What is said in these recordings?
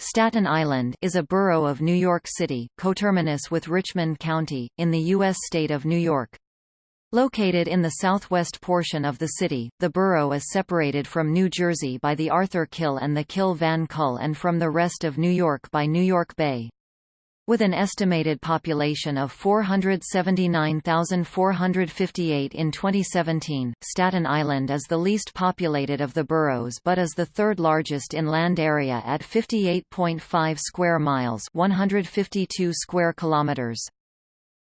Staten Island is a borough of New York City, coterminous with Richmond County, in the U.S. state of New York. Located in the southwest portion of the city, the borough is separated from New Jersey by the Arthur Kill and the Kill Van Kull and from the rest of New York by New York Bay. With an estimated population of 479,458 in 2017, Staten Island is the least populated of the boroughs but is the third largest in land area at 58.5 square miles 152 square kilometers.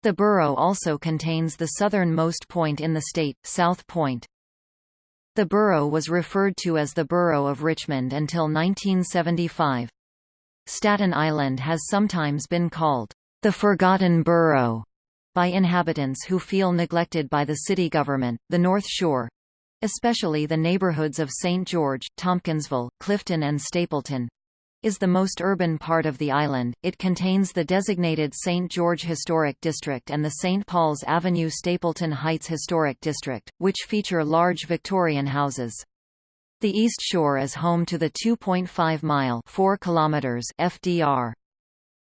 The borough also contains the southernmost point in the state, South Point. The borough was referred to as the Borough of Richmond until 1975. Staten Island has sometimes been called the Forgotten Borough by inhabitants who feel neglected by the city government. The North Shore especially the neighborhoods of St. George, Tompkinsville, Clifton and Stapleton is the most urban part of the island. It contains the designated St. George Historic District and the St. Paul's Avenue Stapleton Heights Historic District, which feature large Victorian houses. The East Shore is home to the 2.5-mile (4 kilometers) FDR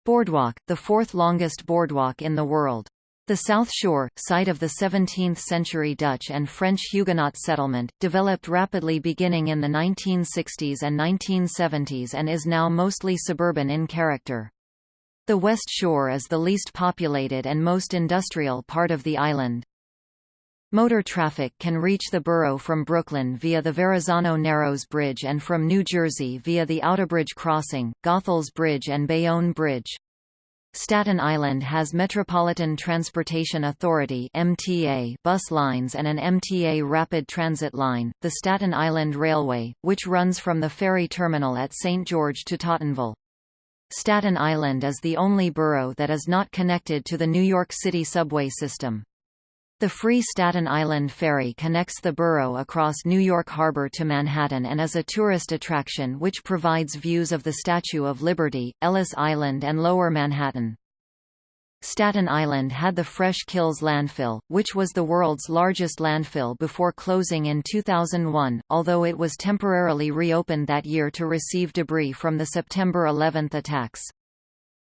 Boardwalk, the fourth longest boardwalk in the world. The South Shore, site of the 17th-century Dutch and French Huguenot settlement, developed rapidly beginning in the 1960s and 1970s and is now mostly suburban in character. The West Shore is the least populated and most industrial part of the island. Motor traffic can reach the borough from Brooklyn via the Verrazano Narrows Bridge and from New Jersey via the Outerbridge Crossing, Goethals Bridge and Bayonne Bridge. Staten Island has Metropolitan Transportation Authority MTA bus lines and an MTA rapid transit line, the Staten Island Railway, which runs from the ferry terminal at St. George to Tottenville. Staten Island is the only borough that is not connected to the New York City subway system. The free Staten Island Ferry connects the borough across New York Harbor to Manhattan and is a tourist attraction which provides views of the Statue of Liberty, Ellis Island and Lower Manhattan. Staten Island had the Fresh Kills landfill, which was the world's largest landfill before closing in 2001, although it was temporarily reopened that year to receive debris from the September 11 attacks.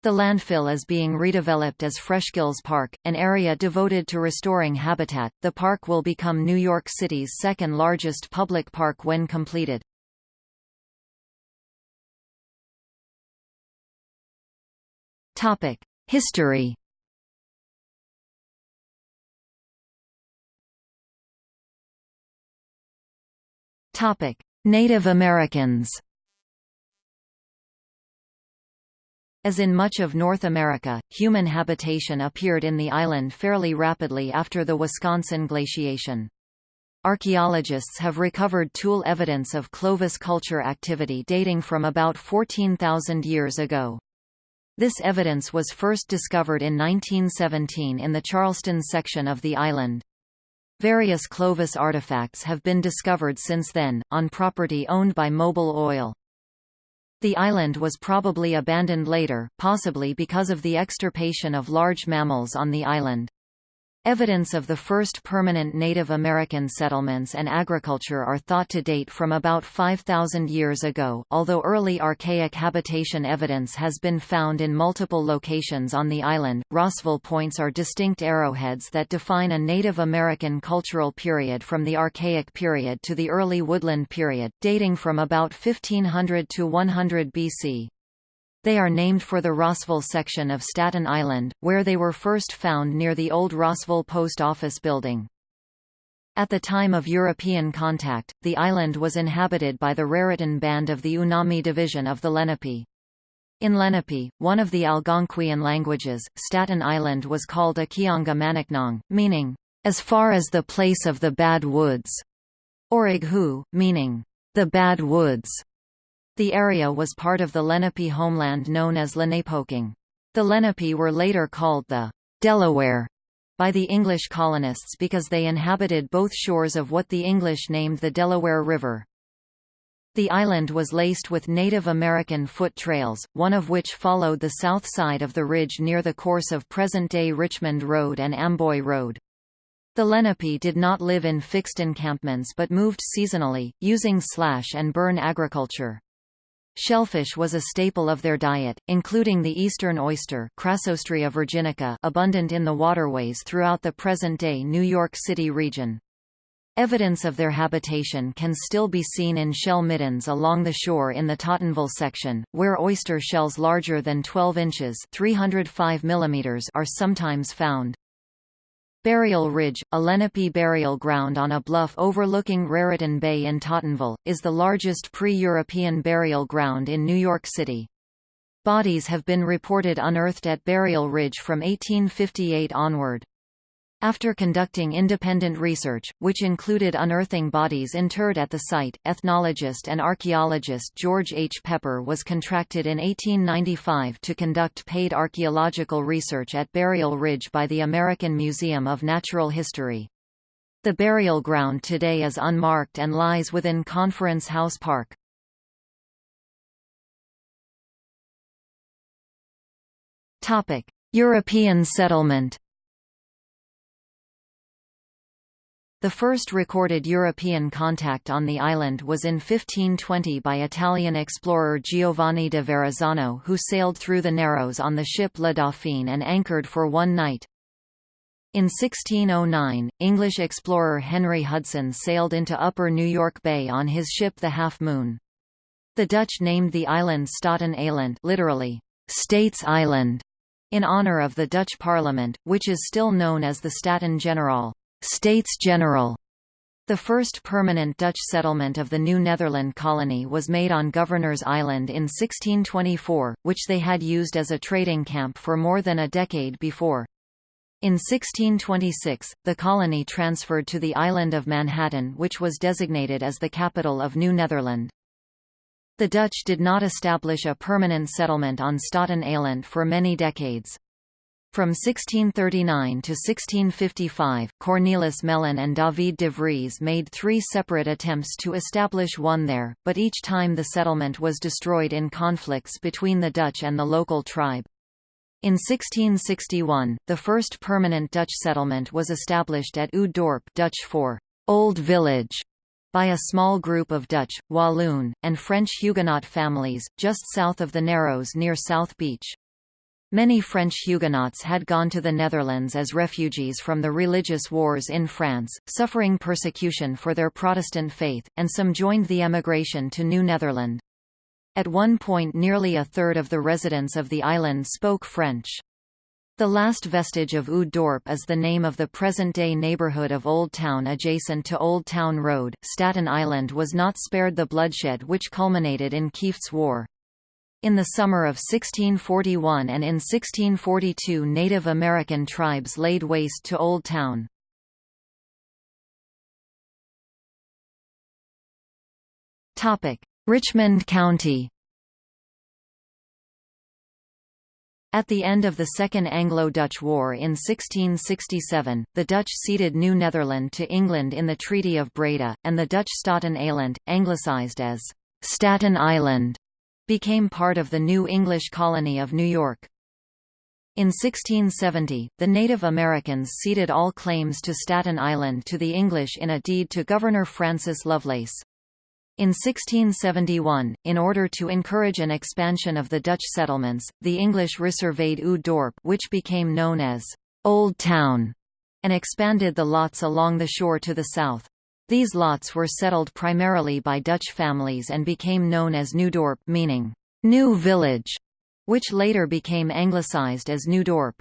The landfill is being redeveloped as Freshkills Park, an area devoted to restoring habitat. The park will become New York City's second largest public park when completed. Topic: History. Topic: Native Americans. As in much of North America, human habitation appeared in the island fairly rapidly after the Wisconsin glaciation. Archaeologists have recovered tool evidence of Clovis culture activity dating from about 14,000 years ago. This evidence was first discovered in 1917 in the Charleston section of the island. Various Clovis artifacts have been discovered since then, on property owned by Mobil Oil. The island was probably abandoned later, possibly because of the extirpation of large mammals on the island. Evidence of the first permanent Native American settlements and agriculture are thought to date from about 5,000 years ago, although early archaic habitation evidence has been found in multiple locations on the island. Rossville points are distinct arrowheads that define a Native American cultural period from the Archaic period to the early Woodland period, dating from about 1500 to 100 BC. They are named for the Rossville section of Staten Island, where they were first found near the old Rossville Post Office building. At the time of European contact, the island was inhabited by the Raritan band of the Unami division of the Lenape. In Lenape, one of the Algonquian languages, Staten Island was called Aquehonga Manacknong, meaning, as far as the place of the Bad Woods, or Ighu, meaning, the Bad Woods. The area was part of the Lenape homeland known as Lenapehoking. The Lenape were later called the Delaware by the English colonists because they inhabited both shores of what the English named the Delaware River. The island was laced with Native American foot trails, one of which followed the south side of the ridge near the course of present-day Richmond Road and Amboy Road. The Lenape did not live in fixed encampments but moved seasonally, using slash and burn agriculture. Shellfish was a staple of their diet, including the eastern oyster Crassostrea virginica abundant in the waterways throughout the present-day New York City region. Evidence of their habitation can still be seen in shell middens along the shore in the Tottenville section, where oyster shells larger than 12 inches 305 mm are sometimes found. Burial Ridge, a Lenape burial ground on a bluff overlooking Raritan Bay in Tottenville, is the largest pre-European burial ground in New York City. Bodies have been reported unearthed at Burial Ridge from 1858 onward. After conducting independent research, which included unearthing bodies interred at the site, ethnologist and archaeologist George H. Pepper was contracted in 1895 to conduct paid archaeological research at Burial Ridge by the American Museum of Natural History. The burial ground today is unmarked and lies within Conference House Park. European settlement The first recorded European contact on the island was in 1520 by Italian explorer Giovanni de Verrazzano who sailed through the Narrows on the ship La Dauphine and anchored for one night. In 1609, English explorer Henry Hudson sailed into Upper New York Bay on his ship the Half Moon. The Dutch named the island Staten Eiland literally, States Island, in honor of the Dutch Parliament, which is still known as the Staten Generaal. States General. The first permanent Dutch settlement of the New Netherland colony was made on Governor's Island in 1624, which they had used as a trading camp for more than a decade before. In 1626, the colony transferred to the island of Manhattan which was designated as the capital of New Netherland. The Dutch did not establish a permanent settlement on Staten Island for many decades. From 1639 to 1655, Cornelis Melyn and David de Vries made three separate attempts to establish one there, but each time the settlement was destroyed in conflicts between the Dutch and the local tribe. In 1661, the first permanent Dutch settlement was established at Oude Dorp Dutch for Old Village by a small group of Dutch, Walloon, and French Huguenot families, just south of the Narrows near South Beach. Many French Huguenots had gone to the Netherlands as refugees from the religious wars in France, suffering persecution for their Protestant faith, and some joined the emigration to New Netherland. At one point nearly a third of the residents of the island spoke French. The last vestige of Oude Dorp is the name of the present-day neighborhood of Old Town adjacent to Old Town Road. Staten Island was not spared the bloodshed which culminated in Kieft's War. In the summer of 1641 and in 1642 Native American tribes laid waste to Old Town. Richmond County. At the end of the Second Anglo-Dutch War in 1667, the Dutch ceded New Netherland to England in the Treaty of Breda, and the Dutch Staten Eiland, anglicised as Staten Island, became part of the new English colony of New York. In 1670, the Native Americans ceded all claims to Staten Island to the English in a deed to Governor Francis Lovelace. In 1671, in order to encourage an expansion of the Dutch settlements, the English resurveyed Oude Dorp which became known as Old Town, and expanded the lots along the shore to the south. These lots were settled primarily by Dutch families and became known as Nieuwdorp meaning, new village, which later became anglicized as New Dorp.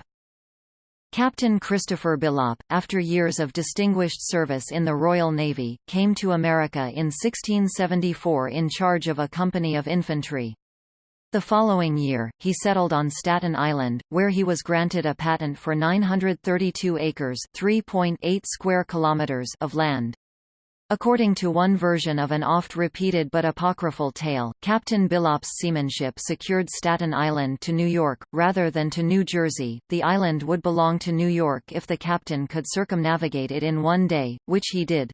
Captain Christopher Billop, after years of distinguished service in the Royal Navy, came to America in 1674 in charge of a company of infantry. The following year, he settled on Staten Island, where he was granted a patent for 932 acres (3.8 square kilometers) of land. According to one version of an oft-repeated but apocryphal tale, Captain Billop's seamanship secured Staten Island to New York, rather than to New Jersey. The island would belong to New York if the captain could circumnavigate it in one day, which he did.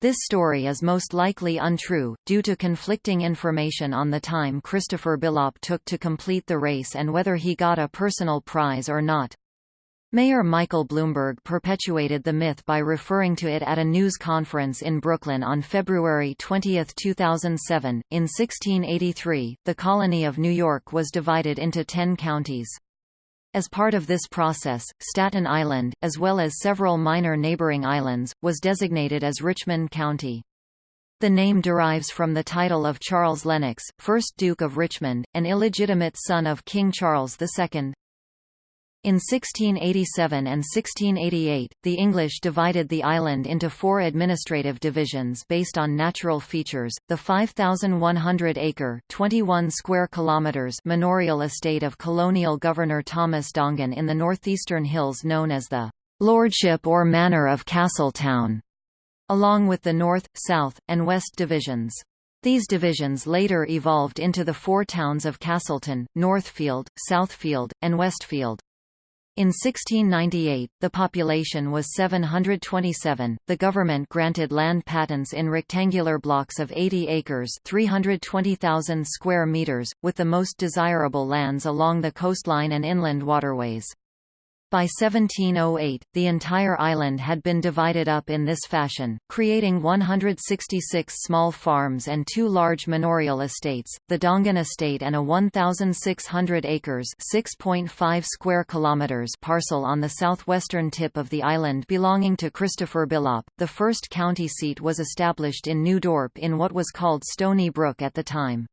This story is most likely untrue, due to conflicting information on the time Christopher Billop took to complete the race and whether he got a personal prize or not. Mayor Michael Bloomberg perpetuated the myth by referring to it at a news conference in Brooklyn on February 20, 2007. In 1683, the colony of New York was divided into ten counties. As part of this process, Staten Island, as well as several minor neighboring islands, was designated as Richmond County. The name derives from the title of Charles Lennox, 1st Duke of Richmond, an illegitimate son of King Charles II. In 1687 and 1688, the English divided the island into four administrative divisions based on natural features, the 5,100-acre (21 square kilometers) manorial estate of colonial governor Thomas Dongan in the northeastern hills known as the Lordship or Manor of Castletown, along with the north, south, and west divisions. These divisions later evolved into the four towns of Castleton, Northfield, Southfield, and Westfield. In 1698, the population was 727. The government granted land patents in rectangular blocks of 80 acres, 320,000 square meters, with the most desirable lands along the coastline and inland waterways. By 1708, the entire island had been divided up in this fashion, creating 166 small farms and two large manorial estates, the Dongan Estate and a 1,600 acres (6.5 square kilometers) parcel on the southwestern tip of the island belonging to Christopher Billop. The first county seat was established in New Dorp in what was called Stony Brook at the time.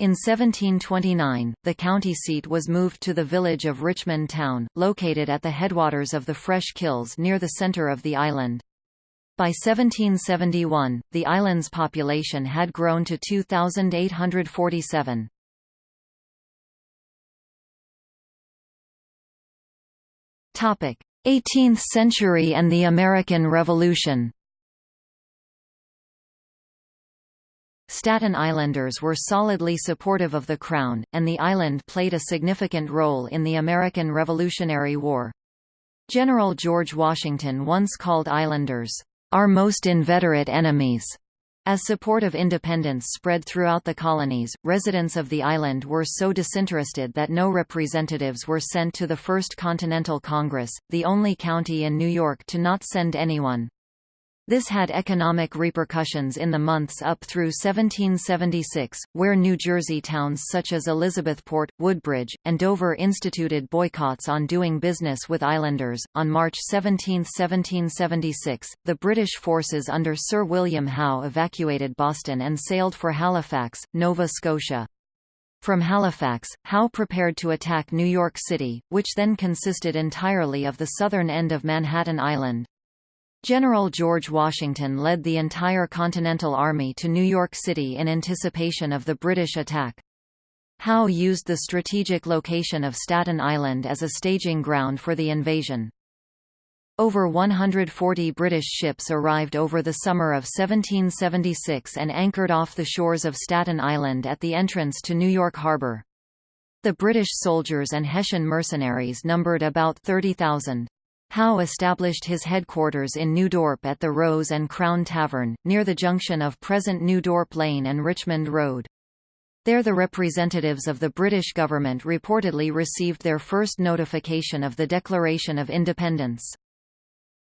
In 1729, the county seat was moved to the village of Richmond Town, located at the headwaters of the Fresh Kills near the center of the island. By 1771, the island's population had grown to 2,847. Topic: 18th century and the American Revolution. Staten Islanders were solidly supportive of the Crown, and the island played a significant role in the American Revolutionary War. General George Washington once called Islanders, "...our most inveterate enemies." As support of independence spread throughout the colonies, residents of the island were so disinterested that no representatives were sent to the First Continental Congress, the only county in New York to not send anyone. This had economic repercussions in the months up through 1776, where New Jersey towns such as Elizabethport, Woodbridge, and Dover instituted boycotts on doing business with islanders. On March 17, 1776, the British forces under Sir William Howe evacuated Boston and sailed for Halifax, Nova Scotia. From Halifax, Howe prepared to attack New York City, which then consisted entirely of the southern end of Manhattan Island. General George Washington led the entire Continental Army to New York City in anticipation of the British attack. Howe used the strategic location of Staten Island as a staging ground for the invasion. Over 140 British ships arrived over the summer of 1776 and anchored off the shores of Staten Island at the entrance to New York Harbor. The British soldiers and Hessian mercenaries numbered about 30,000. Howe established his headquarters in New Dorp at the Rose and Crown Tavern, near the junction of present New Dorp Lane and Richmond Road. There the representatives of the British government reportedly received their first notification of the Declaration of Independence.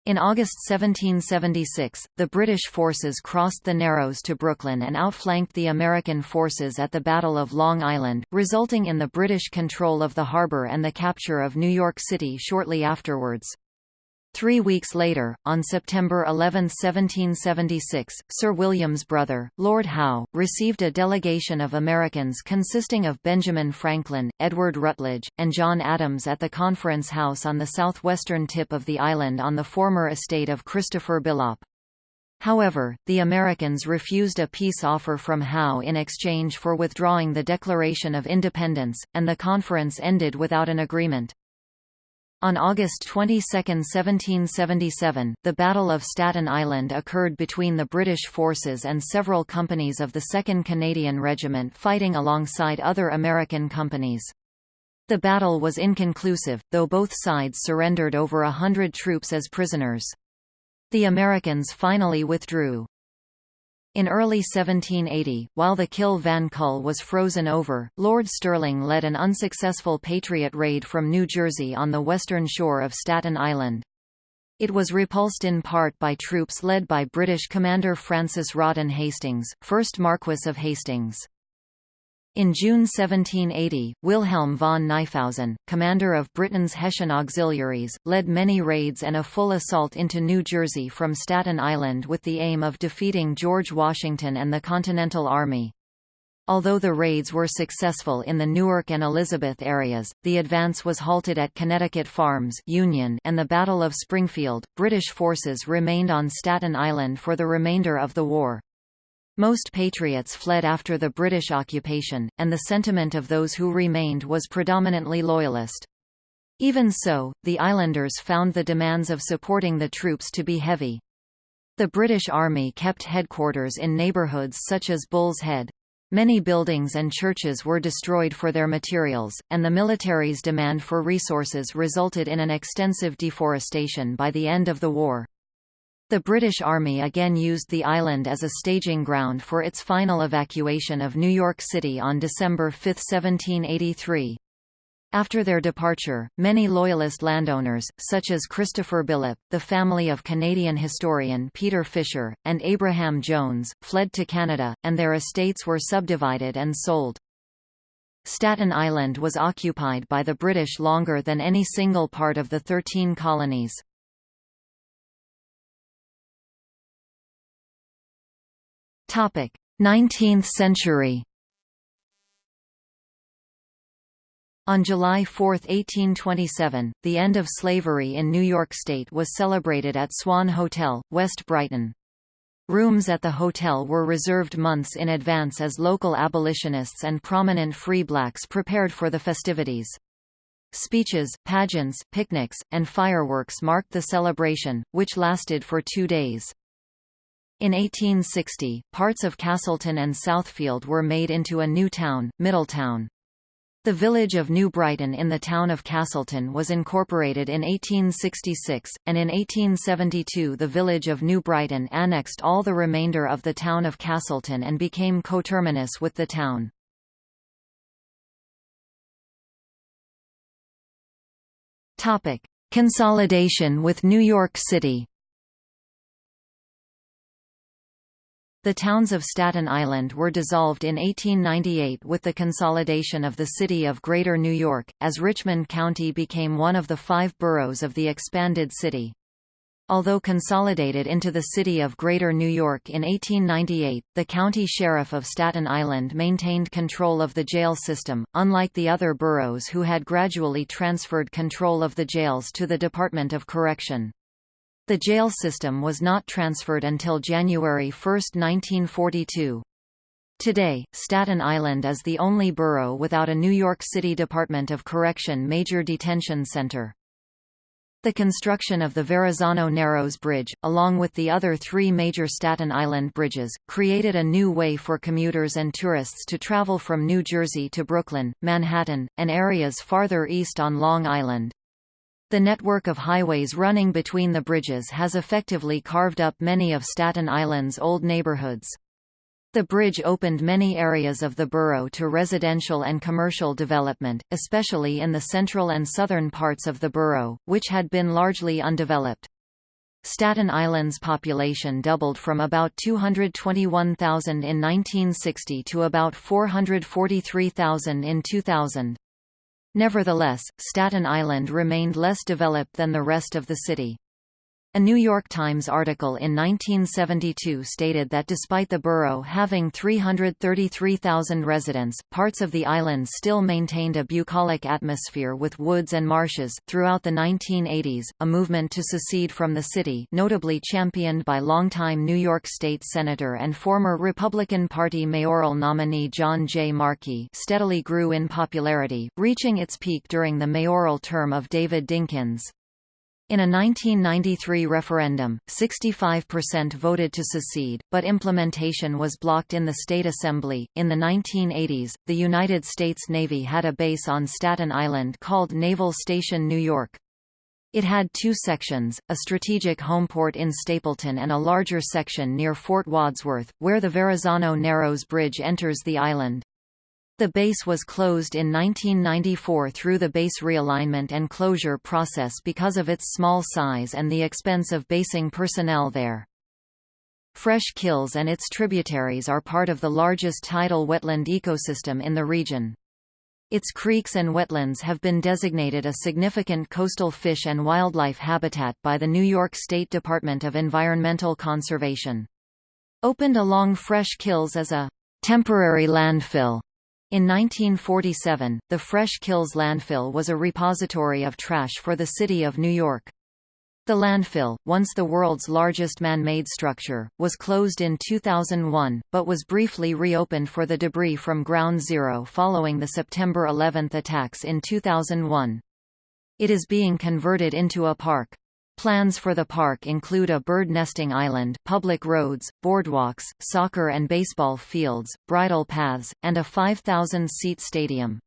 In August 1776, the British forces crossed the Narrows to Brooklyn and outflanked the American forces at the Battle of Long Island, resulting in the British control of the harbor and the capture of New York City shortly afterwards. Three weeks later, on September 11, 1776, Sir William's brother, Lord Howe, received a delegation of Americans consisting of Benjamin Franklin, Edward Rutledge, and John Adams at the Conference House on the southwestern tip of the island on the former estate of Christopher Billop. However, the Americans refused a peace offer from Howe in exchange for withdrawing the Declaration of Independence, and the conference ended without an agreement. On August 22, 1777, the Battle of Staten Island occurred between the British forces and several companies of the 2nd Canadian Regiment fighting alongside other American companies. The battle was inconclusive, though both sides surrendered over a hundred troops as prisoners. The Americans finally withdrew. In early 1780, while the Kill Van Kull was frozen over, Lord Stirling led an unsuccessful Patriot raid from New Jersey on the western shore of Staten Island. It was repulsed in part by troops led by British Commander Francis Rawdon Hastings, 1st Marquess of Hastings. In June 1780, Wilhelm von Knyphausen, commander of Britain's Hessian auxiliaries, led many raids and a full assault into New Jersey from Staten Island with the aim of defeating George Washington and the Continental Army. Although the raids were successful in the Newark and Elizabeth areas, the advance was halted at Connecticut Farms Union and the Battle of Springfield. British forces remained on Staten Island for the remainder of the war. Most patriots fled after the British occupation, and the sentiment of those who remained was predominantly loyalist. Even so, the islanders found the demands of supporting the troops to be heavy. The British Army kept headquarters in neighbourhoods such as Bull's Head. Many buildings and churches were destroyed for their materials, and the military's demand for resources resulted in an extensive deforestation by the end of the war. The British Army again used the island as a staging ground for its final evacuation of New York City on December 5, 1783. After their departure, many Loyalist landowners, such as Christopher Billop, the family of Canadian historian Peter Fisher, and Abraham Jones, fled to Canada, and their estates were subdivided and sold. Staten Island was occupied by the British longer than any single part of the Thirteen Colonies. 19th century On July 4, 1827, the end of slavery in New York State was celebrated at Swan Hotel, West Brighton. Rooms at the hotel were reserved months in advance as local abolitionists and prominent free blacks prepared for the festivities. Speeches, pageants, picnics, and fireworks marked the celebration, which lasted for two days. In 1860, parts of Castleton and Southfield were made into a new town, Middletown. The village of New Brighton in the town of Castleton was incorporated in 1866, and in 1872 the village of New Brighton annexed all the remainder of the town of Castleton and became coterminous with the town. Consolidation with New York City The towns of Staten Island were dissolved in 1898 with the consolidation of the city of Greater New York, as Richmond County became one of the five boroughs of the expanded city. Although consolidated into the city of Greater New York in 1898, the county sheriff of Staten Island maintained control of the jail system, unlike the other boroughs who had gradually transferred control of the jails to the Department of Correction. The jail system was not transferred until January 1, 1942. Today, Staten Island is the only borough without a New York City Department of Correction major detention center. The construction of the Verrazano Narrows Bridge, along with the other three major Staten Island bridges, created a new way for commuters and tourists to travel from New Jersey to Brooklyn, Manhattan, and areas farther east on Long Island. The network of highways running between the bridges has effectively carved up many of Staten Island's old neighborhoods. The bridge opened many areas of the borough to residential and commercial development, especially in the central and southern parts of the borough, which had been largely undeveloped. Staten Island's population doubled from about 221,000 in 1960 to about 443,000 in 2000. Nevertheless, Staten Island remained less developed than the rest of the city. A New York Times article in 1972 stated that despite the borough having 333,000 residents, parts of the island still maintained a bucolic atmosphere with woods and marshes. Throughout the 1980s, a movement to secede from the city, notably championed by longtime New York State Senator and former Republican Party mayoral nominee John J. Marchi, steadily grew in popularity, reaching its peak during the mayoral term of David Dinkins. In a 1993 referendum, 65% voted to secede, but implementation was blocked in the state assembly. In the 1980s, the United States Navy had a base on Staten Island called Naval Station New York. It had two sections, a strategic homeport in Stapleton and a larger section near Fort Wadsworth, where the Verrazano Narrows Bridge enters the island. The base was closed in 1994 through the base realignment and closure process because of its small size and the expense of basing personnel there. Fresh Kills and its tributaries are part of the largest tidal wetland ecosystem in the region. Its creeks and wetlands have been designated a significant coastal fish and wildlife habitat by the New York State Department of Environmental Conservation. Opened along Fresh Kills as a temporary landfill in 1947, the Fresh Kills landfill was a repository of trash for the city of New York. The landfill, once the world's largest man-made structure, was closed in 2001, but was briefly reopened for the debris from Ground Zero following the September 11 attacks in 2001. It is being converted into a park. Plans for the park include a bird nesting island, public roads, boardwalks, soccer and baseball fields, bridle paths, and a 5,000-seat stadium.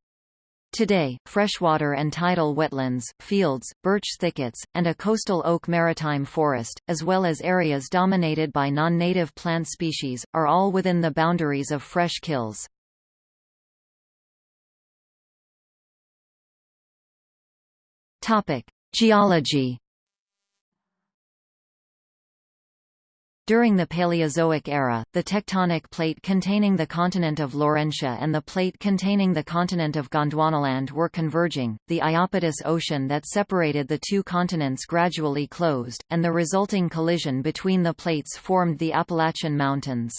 Today, freshwater and tidal wetlands, fields, birch thickets, and a coastal oak maritime forest, as well as areas dominated by non-native plant species, are all within the boundaries of fresh kills. Geology During the Paleozoic era, the tectonic plate containing the continent of Laurentia and the plate containing the continent of Gondwanaland were converging, the Iapetus Ocean that separated the two continents gradually closed, and the resulting collision between the plates formed the Appalachian Mountains.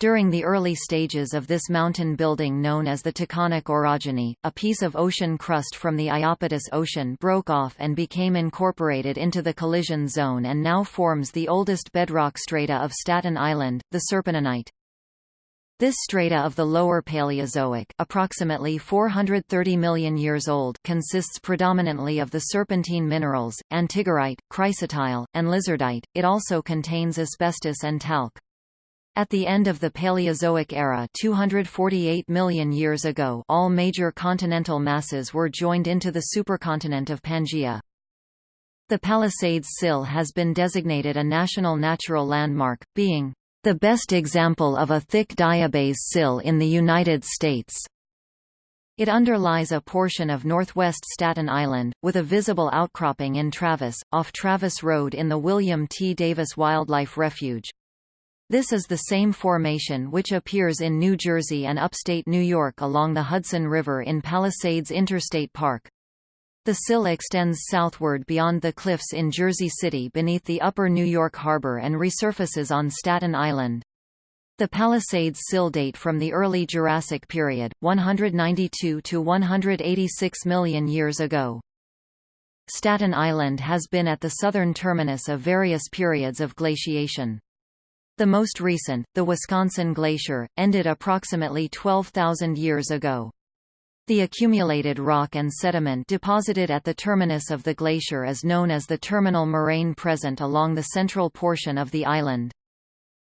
During the early stages of this mountain building known as the Taconic orogeny, a piece of ocean crust from the Iapetus Ocean broke off and became incorporated into the collision zone and now forms the oldest bedrock strata of Staten Island, the Serpentinite. This strata of the Lower Paleozoic approximately 430 million years old consists predominantly of the serpentine minerals, antigorite, chrysotile, and lizardite, it also contains asbestos and talc. At the end of the Paleozoic era 248 million years ago all major continental masses were joined into the supercontinent of Pangaea. The Palisades Sill has been designated a National Natural Landmark, being the best example of a thick diabase sill in the United States. It underlies a portion of northwest Staten Island, with a visible outcropping in Travis, off Travis Road in the William T. Davis Wildlife Refuge. This is the same formation which appears in New Jersey and upstate New York along the Hudson River in Palisades Interstate Park. The sill extends southward beyond the cliffs in Jersey City beneath the upper New York harbor and resurfaces on Staten Island. The Palisades sill date from the early Jurassic period, 192 to 186 million years ago. Staten Island has been at the southern terminus of various periods of glaciation. The most recent, the Wisconsin Glacier, ended approximately 12,000 years ago. The accumulated rock and sediment deposited at the terminus of the glacier is known as the terminal moraine present along the central portion of the island.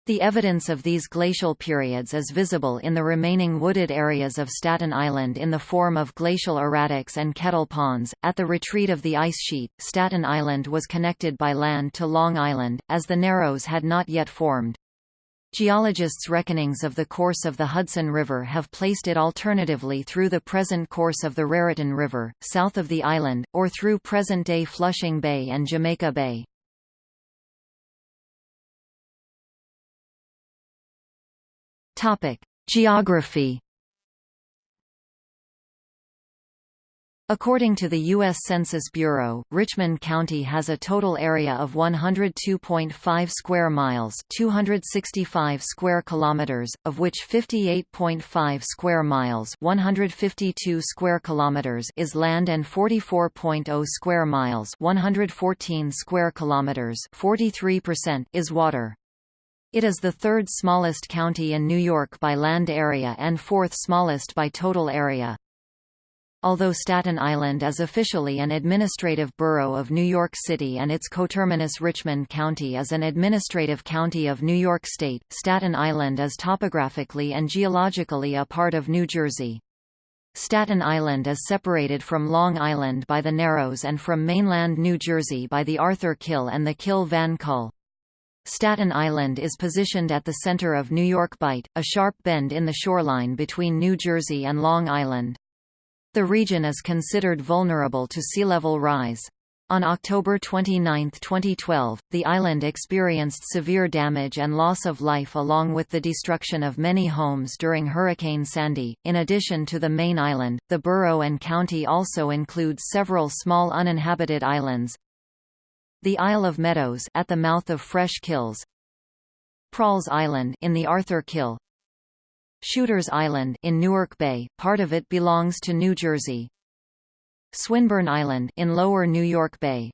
The evidence of these glacial periods is visible in the remaining wooded areas of Staten Island in the form of glacial erratics and kettle ponds. At the retreat of the ice sheet, Staten Island was connected by land to Long Island, as the Narrows had not yet formed. Geologists' reckonings of the course of the Hudson River have placed it alternatively through the present course of the Raritan River, south of the island, or through present-day Flushing Bay and Jamaica Bay. Geography According to the U.S. Census Bureau, Richmond County has a total area of 102.5 square miles, 265 square kilometers, of which 58.5 square miles, 152 square kilometers is land and 44.0 square miles, 114 square kilometers, 43% is water. It is the third smallest county in New York by land area and fourth smallest by total area. Although Staten Island is officially an administrative borough of New York City and its coterminus Richmond County is an administrative county of New York State, Staten Island is topographically and geologically a part of New Jersey. Staten Island is separated from Long Island by the Narrows and from mainland New Jersey by the Arthur Kill and the Kill Van Kull. Staten Island is positioned at the center of New York Bight, a sharp bend in the shoreline between New Jersey and Long Island. The region is considered vulnerable to sea level rise. On October 29, 2012, the island experienced severe damage and loss of life along with the destruction of many homes during Hurricane Sandy. In addition to the main island, the borough and county also includes several small uninhabited islands. The Isle of Meadows at the mouth of Fresh Kills. Prall's Island in the Arthur Kill. Shooters Island in Newark Bay, part of it belongs to New Jersey. Swinburne Island in Lower New York Bay.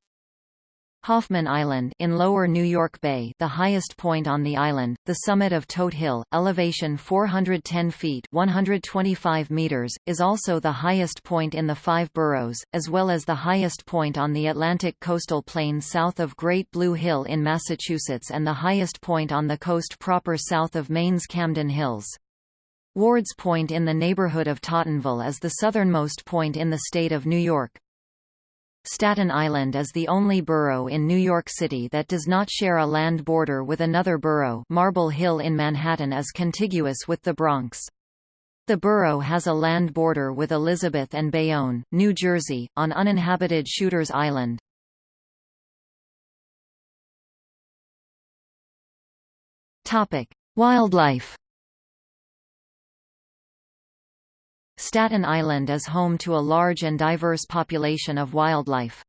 Hoffman Island in Lower New York Bay the highest point on the island, the summit of Todt Hill, elevation 410 feet 125 meters, is also the highest point in the five boroughs, as well as the highest point on the Atlantic coastal plain south of Great Blue Hill in Massachusetts and the highest point on the coast proper south of Maine's Camden Hills. Wards Point in the neighborhood of Tottenville is the southernmost point in the state of New York. Staten Island is the only borough in New York City that does not share a land border with another borough Marble Hill in Manhattan is contiguous with the Bronx. The borough has a land border with Elizabeth and Bayonne, New Jersey, on uninhabited Shooters Island. Wildlife Staten Island is home to a large and diverse population of wildlife.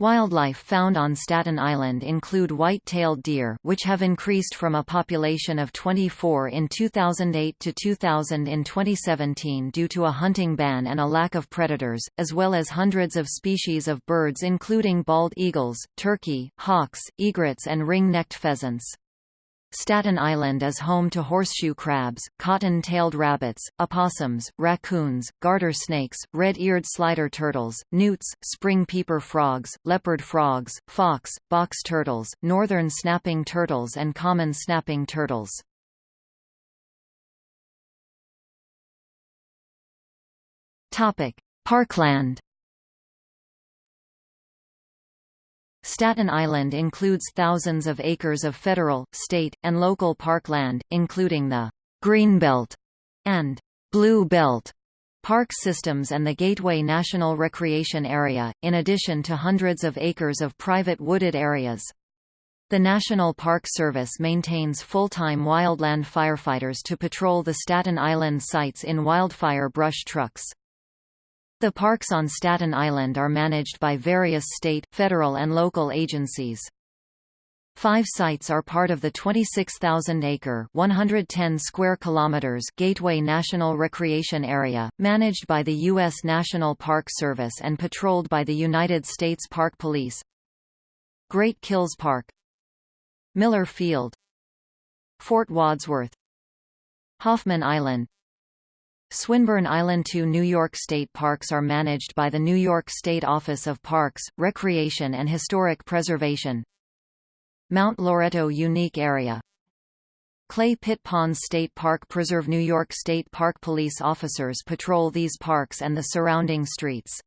Wildlife found on Staten Island include white-tailed deer which have increased from a population of 24 in 2008 to 2000 in 2017 due to a hunting ban and a lack of predators, as well as hundreds of species of birds including bald eagles, turkey, hawks, egrets and ring-necked pheasants. Staten Island is home to horseshoe crabs, cotton-tailed rabbits, opossums, raccoons, garter snakes, red-eared slider turtles, newts, spring peeper frogs, leopard frogs, fox, box turtles, northern snapping turtles and common snapping turtles. Parkland Staten Island includes thousands of acres of federal, state, and local parkland, including the Greenbelt and Blue Belt park systems and the Gateway National Recreation Area, in addition to hundreds of acres of private wooded areas. The National Park Service maintains full-time wildland firefighters to patrol the Staten Island sites in wildfire brush trucks. The parks on Staten Island are managed by various state, federal and local agencies. Five sites are part of the 26,000-acre (110 square kilometers) Gateway National Recreation Area, managed by the U.S. National Park Service and patrolled by the United States Park Police. Great Kills Park Miller Field Fort Wadsworth Hoffman Island Swinburne Island Two New York State parks are managed by the New York State Office of Parks, Recreation and Historic Preservation. Mount Loretto Unique Area Clay Pit Ponds State Park Preserve New York State Park Police officers patrol these parks and the surrounding streets.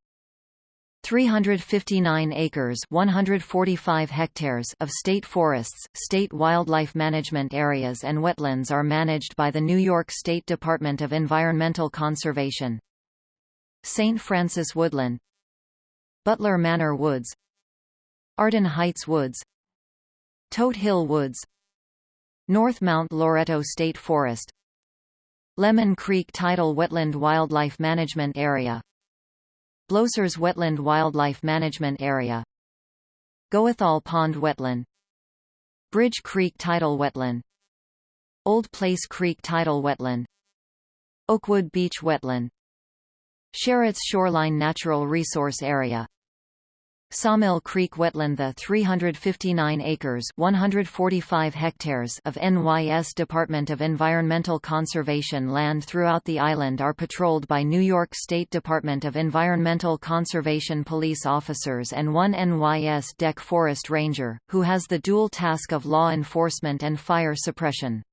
359 acres 145 hectares of state forests, state wildlife management areas and wetlands are managed by the New York State Department of Environmental Conservation. St. Francis Woodland Butler Manor Woods Arden Heights Woods Todt Hill Woods North Mount Loretto State Forest Lemon Creek Tidal Wetland Wildlife Management Area Blosers Wetland Wildlife Management Area. Goethal Pond Wetland. Bridge Creek Tidal Wetland. Old Place Creek Tidal Wetland. Oakwood Beach Wetland. Sherritt's Shoreline Natural Resource Area Sawmill Creek Wetland The 359 acres 145 hectares of NYS Department of Environmental Conservation land throughout the island are patrolled by New York State Department of Environmental Conservation police officers and one NYS DEC forest ranger, who has the dual task of law enforcement and fire suppression.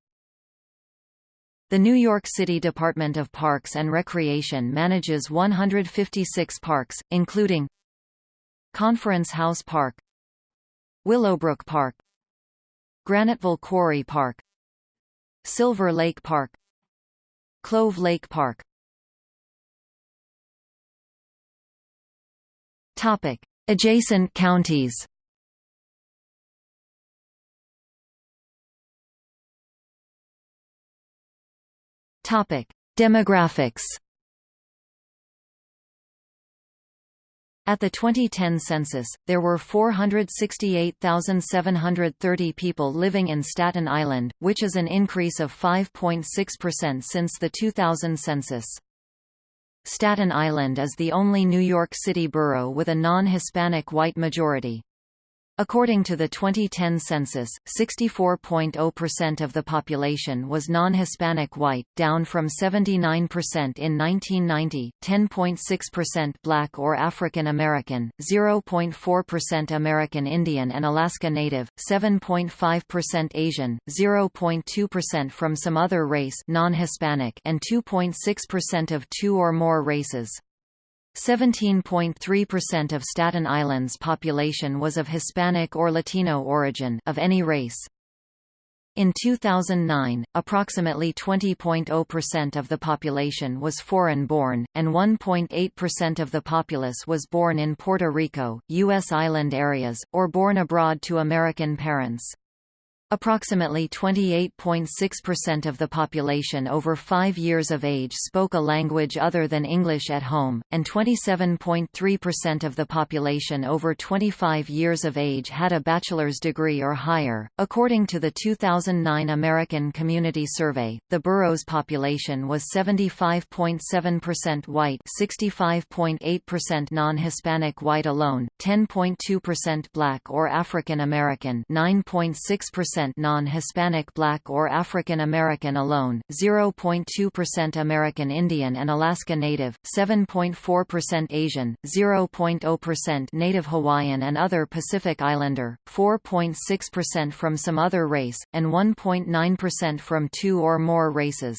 The New York City Department of Parks and Recreation manages 156 parks, including Conference House Park Willowbrook Park Graniteville Quarry Park Silver Lake Park Clove Lake Park Topic. Adjacent counties Topic: Demographics. At the 2010 census, there were 468,730 people living in Staten Island, which is an increase of 5.6% since the 2000 census. Staten Island is the only New York City borough with a non-Hispanic white majority. According to the 2010 census, 64.0% of the population was non-Hispanic white, down from 79% in 1990, 10.6% black or African American, 0.4% American Indian and Alaska Native, 7.5% Asian, 0.2% from some other race non-Hispanic and 2.6% of two or more races. 17.3% of Staten Island's population was of Hispanic or Latino origin of any race. In 2009, approximately 20.0% of the population was foreign-born, and 1.8% of the populace was born in Puerto Rico, U.S. island areas, or born abroad to American parents. Approximately 28.6% of the population over 5 years of age spoke a language other than English at home, and 27.3% of the population over 25 years of age had a bachelor's degree or higher. According to the 2009 American Community Survey, the borough's population was 75.7% white, 65.8% non-Hispanic white alone, 10.2% black or African American, 9.6% non-Hispanic Black or African American alone, 0.2% American Indian and Alaska Native, 7.4% Asian, 0.0% Native Hawaiian and other Pacific Islander, 4.6% from some other race, and 1.9% from two or more races.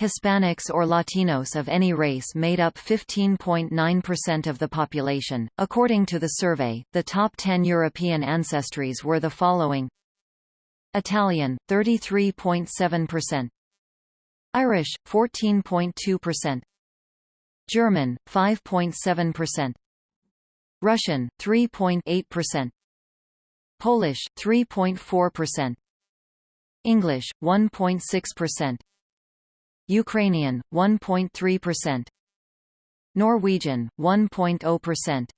Hispanics or Latinos of any race made up 15.9% of the population. According to the survey, the top 10 European ancestries were the following Italian 33.7%, Irish 14.2%, German 5.7%, Russian 3.8%, Polish 3.4%, English 1.6%, Ukrainian 1.3%, Norwegian 1.0%,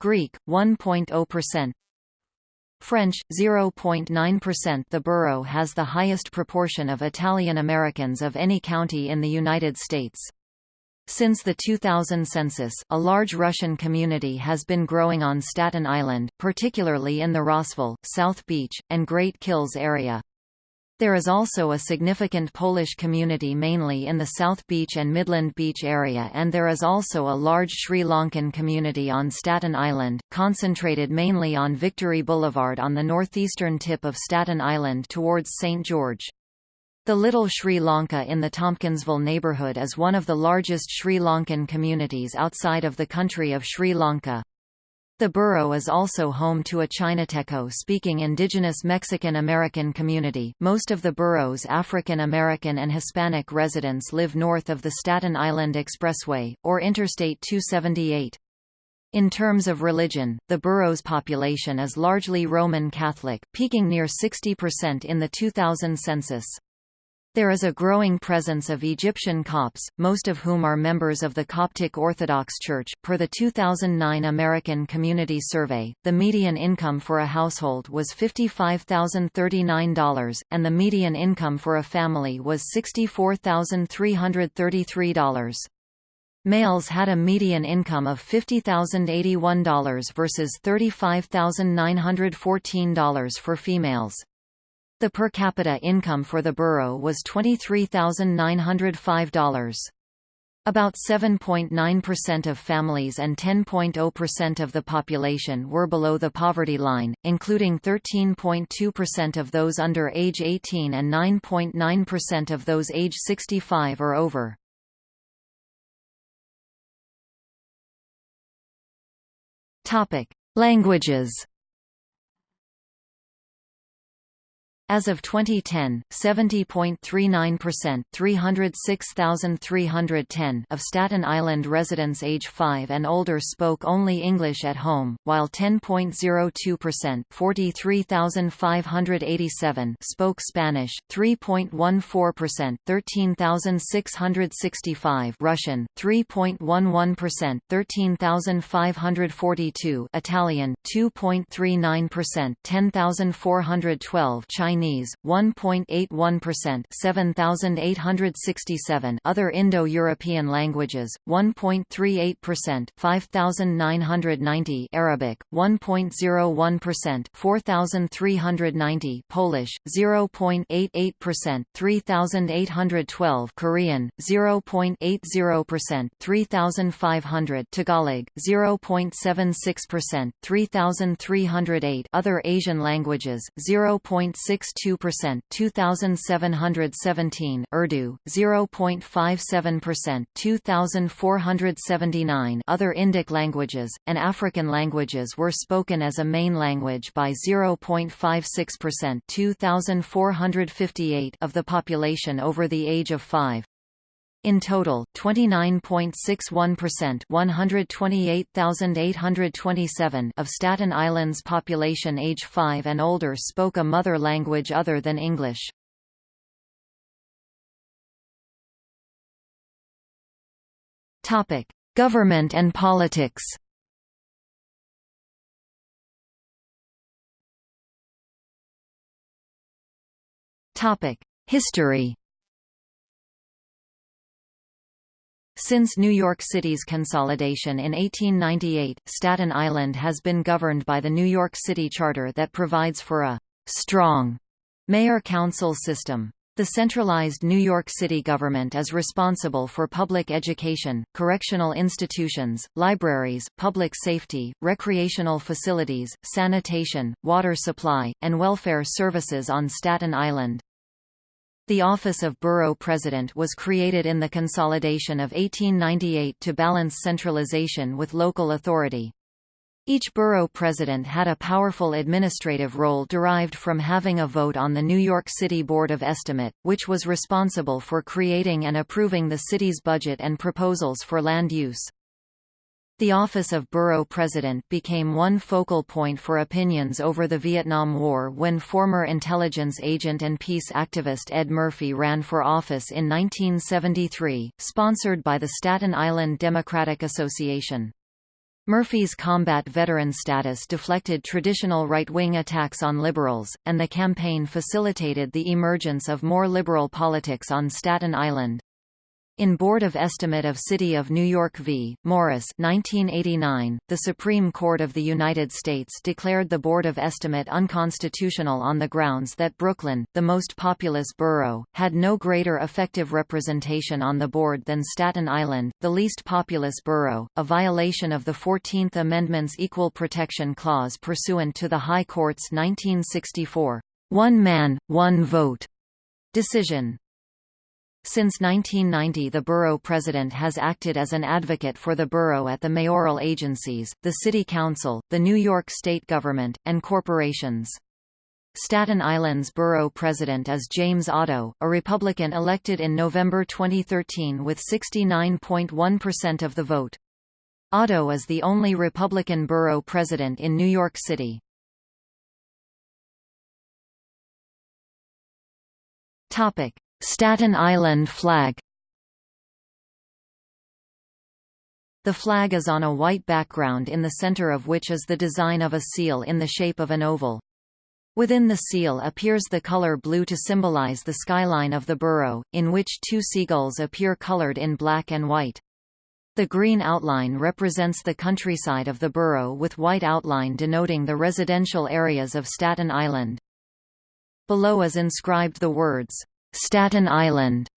Greek 1.0%, French, 0.9% The borough has the highest proportion of Italian Americans of any county in the United States. Since the 2000 census, a large Russian community has been growing on Staten Island, particularly in the Rossville, South Beach, and Great Kills area. There is also a significant Polish community mainly in the South Beach and Midland Beach area and there is also a large Sri Lankan community on Staten Island, concentrated mainly on Victory Boulevard on the northeastern tip of Staten Island towards St. George. The Little Sri Lanka in the Tompkinsville neighborhood is one of the largest Sri Lankan communities outside of the country of Sri Lanka. The borough is also home to a Chinateco-speaking indigenous Mexican-American community. Most of the borough's African American and Hispanic residents live north of the Staten Island Expressway, or Interstate 278. In terms of religion, the borough's population is largely Roman Catholic, peaking near 60% in the 2000 census. There is a growing presence of Egyptian Copts, most of whom are members of the Coptic Orthodox Church. Per the 2009 American Community Survey, the median income for a household was $55,039, and the median income for a family was $64,333. Males had a median income of $50,081 versus $35,914 for females. The per capita income for the borough was $23,905. About 7.9% of families and 10.0% of the population were below the poverty line, including 13.2% of those under age 18 and 9.9% of those age 65 or over. Languages As of 2010, 70.39% 306,310 of Staten Island residents age 5 and older spoke only English at home, while 10.02% 43,587 spoke Spanish, 3.14% 13,665 Russian, 3.11% 13,542 Italian, 2.39% 10,412 Chinese Chinese 1.81% 7867 Other Indo-European languages 1.38% 5990 Arabic 1.01% 4390 Polish 0.88% 3812 Korean 0.80% 3500 Tagalog 0.76% 3308 Other Asian languages 0.6 0.62%, 2717 Urdu 0.57%, 2479 Other Indic languages and African languages were spoken as a main language by 0.56%, 2458 of the population over the age of 5. In total, 29.61% 128,827 of Staten Island's population age 5 and older spoke a mother language other than English. Government and politics. History Since New York City's consolidation in 1898, Staten Island has been governed by the New York City Charter that provides for a «strong» mayor-council system. The centralized New York City government is responsible for public education, correctional institutions, libraries, public safety, recreational facilities, sanitation, water supply, and welfare services on Staten Island. The office of borough president was created in the consolidation of 1898 to balance centralization with local authority. Each borough president had a powerful administrative role derived from having a vote on the New York City Board of Estimate, which was responsible for creating and approving the city's budget and proposals for land use. The office of Borough President became one focal point for opinions over the Vietnam War when former intelligence agent and peace activist Ed Murphy ran for office in 1973, sponsored by the Staten Island Democratic Association. Murphy's combat veteran status deflected traditional right-wing attacks on liberals, and the campaign facilitated the emergence of more liberal politics on Staten Island. In Board of Estimate of City of New York v. Morris 1989, the Supreme Court of the United States declared the Board of Estimate unconstitutional on the grounds that Brooklyn, the most populous borough, had no greater effective representation on the board than Staten Island, the least populous borough, a violation of the 14th Amendment's Equal Protection Clause pursuant to the High Court's 1964, one man, one vote decision. Since 1990 the borough president has acted as an advocate for the borough at the mayoral agencies, the city council, the New York state government, and corporations. Staten Island's borough president is James Oddo, a Republican elected in November 2013 with 69.1% of the vote. Oddo is the only Republican borough president in New York City. Topic: Staten Island flag The flag is on a white background in the center of which is the design of a seal in the shape of an oval. Within the seal appears the color blue to symbolize the skyline of the borough, in which two seagulls appear colored in black and white. The green outline represents the countryside of the borough with white outline denoting the residential areas of Staten Island. Below is inscribed the words, Staten Island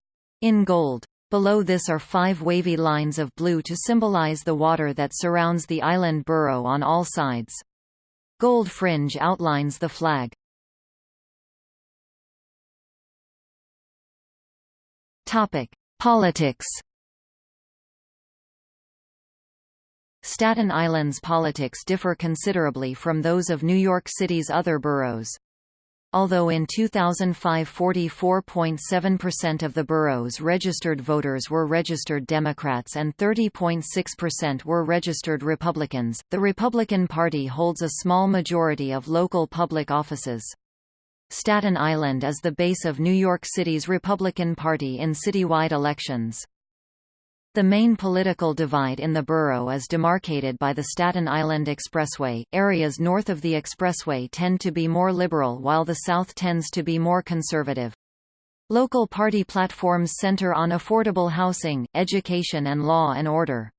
in gold. Below this are five wavy lines of blue to symbolize the water that surrounds the island borough on all sides. Gold fringe outlines the flag. Topic: Politics. Staten Island's politics differ considerably from those of New York City's other boroughs. Although in 2005 44.7% of the borough's registered voters were registered Democrats and 30.6% were registered Republicans, the Republican Party holds a small majority of local public offices. Staten Island is the base of New York City's Republican Party in citywide elections. The main political divide in the borough is demarcated by the Staten Island Expressway. Areas north of the expressway tend to be more liberal while the south tends to be more conservative. Local party platforms center on affordable housing, education and law and order.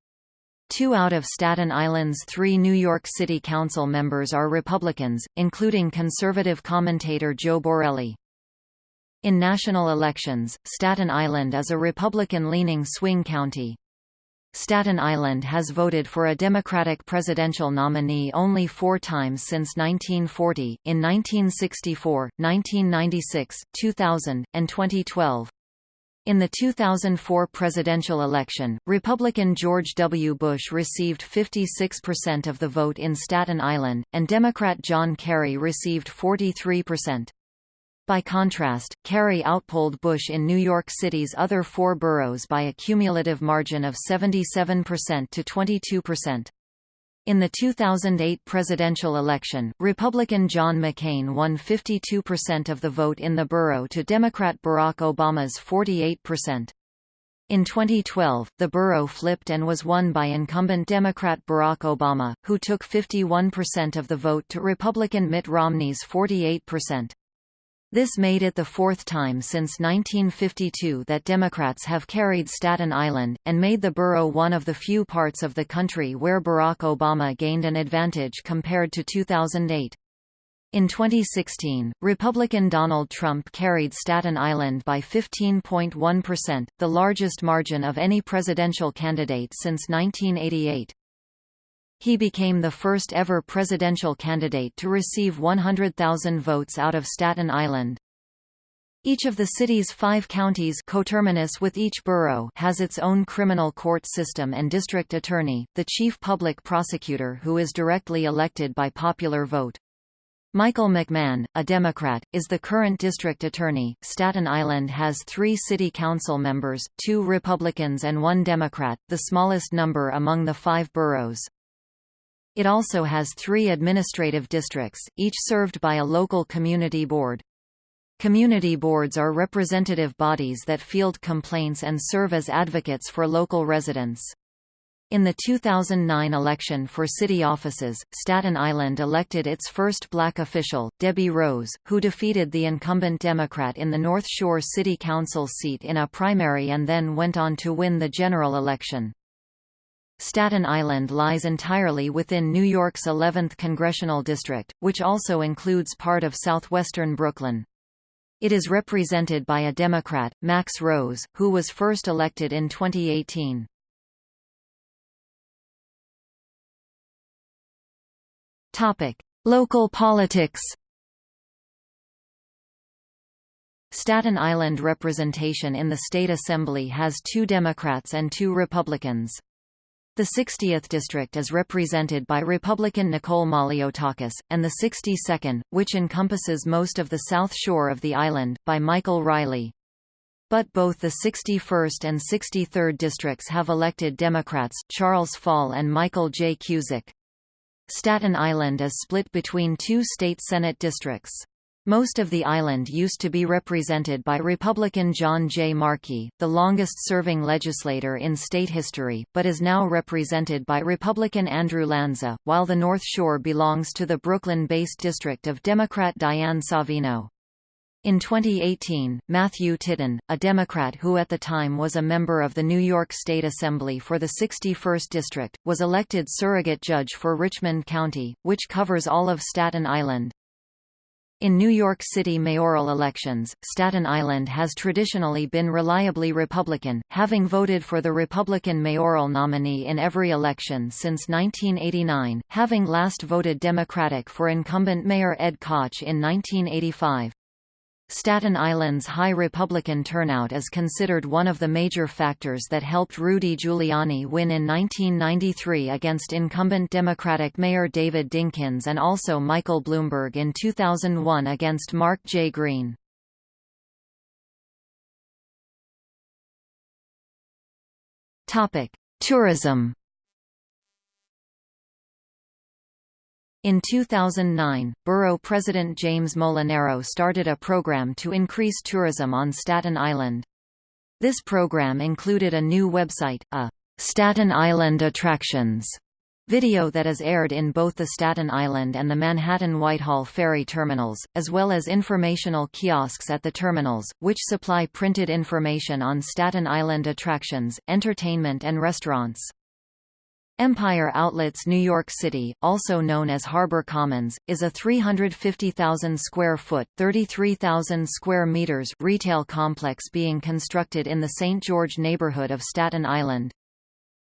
Two out of Staten Island's three New York City Council members are Republicans, including conservative commentator Joe Borelli. In national elections, Staten Island is a Republican-leaning swing county. Staten Island has voted for a Democratic presidential nominee only four times since 1940, in 1964, 1996, 2000, and 2012. In the 2004 presidential election, Republican George W. Bush received 56% of the vote in Staten Island, and Democrat John Kerry received 43%. By contrast, Kerry outpolled Bush in New York City's other four boroughs by a cumulative margin of 77% to 22%. In the 2008 presidential election, Republican John McCain won 52% of the vote in the borough to Democrat Barack Obama's 48%. In 2012, the borough flipped and was won by incumbent Democrat Barack Obama, who took 51% of the vote to Republican Mitt Romney's 48%. This made it the fourth time since 1952 that Democrats have carried Staten Island, and made the borough one of the few parts of the country where Barack Obama gained an advantage compared to 2008. In 2016, Republican Donald Trump carried Staten Island by 15.1%, the largest margin of any presidential candidate since 1988. He became the first ever presidential candidate to receive 100,000 votes out of Staten Island. Each of the city's five counties coterminous with each borough has its own criminal court system and district attorney, the chief public prosecutor who is directly elected by popular vote. Michael McMahon, a Democrat, is the current district attorney. Staten Island has three city council members, two Republicans and one Democrat, the smallest number among the five boroughs. It also has three administrative districts, each served by a local community board. Community boards are representative bodies that field complaints and serve as advocates for local residents. In the 2009 election for city offices, Staten Island elected its first black official, Debbie Rose, who defeated the incumbent Democrat in the North Shore City Council seat in a primary and then went on to win the general election. Staten Island lies entirely within New York's 11th congressional district, which also includes part of southwestern Brooklyn. It is represented by a Democrat, Max Rose, who was first elected in 2018. Topic: Local politics. Staten Island representation in the state assembly has two Democrats and two Republicans. The 60th district is represented by Republican Nicole Malliotakis, and the 62nd, which encompasses most of the south shore of the island, by Michael Reilly. But both the 61st and 63rd districts have elected Democrats, Charles Fall and Michael J. Cusick. Staten Island is split between two state Senate districts. Most of the island used to be represented by Republican John J. Marchi, the longest-serving legislator in state history, but is now represented by Republican Andrew Lanza, while the North Shore belongs to the Brooklyn-based district of Democrat Diane Savino. In 2018, Matthew Titone, a Democrat who at the time was a member of the New York State Assembly for the 61st District, was elected surrogate judge for Richmond County, which covers all of Staten Island. In New York City mayoral elections, Staten Island has traditionally been reliably Republican, having voted for the Republican mayoral nominee in every election since 1989, having last voted Democratic for incumbent Mayor Ed Koch in 1985. Staten Island's high Republican turnout is considered one of the major factors that helped Rudy Giuliani win in 1993 against incumbent Democratic Mayor David Dinkins and also Michael Bloomberg in 2001 against Mark J. Green. Tourism In 2009, borough president James Molinaro started a program to increase tourism on Staten Island. This program included a new website, a Staten Island Attractions video that is aired in both the Staten Island and the Manhattan Whitehall ferry terminals, as well as informational kiosks at the terminals, which supply printed information on Staten Island attractions, entertainment and restaurants. Empire Outlets New York City, also known as Harbor Commons, is a 350,000 square foot (33,000 square meters) retail complex being constructed in the St. George neighborhood of Staten Island.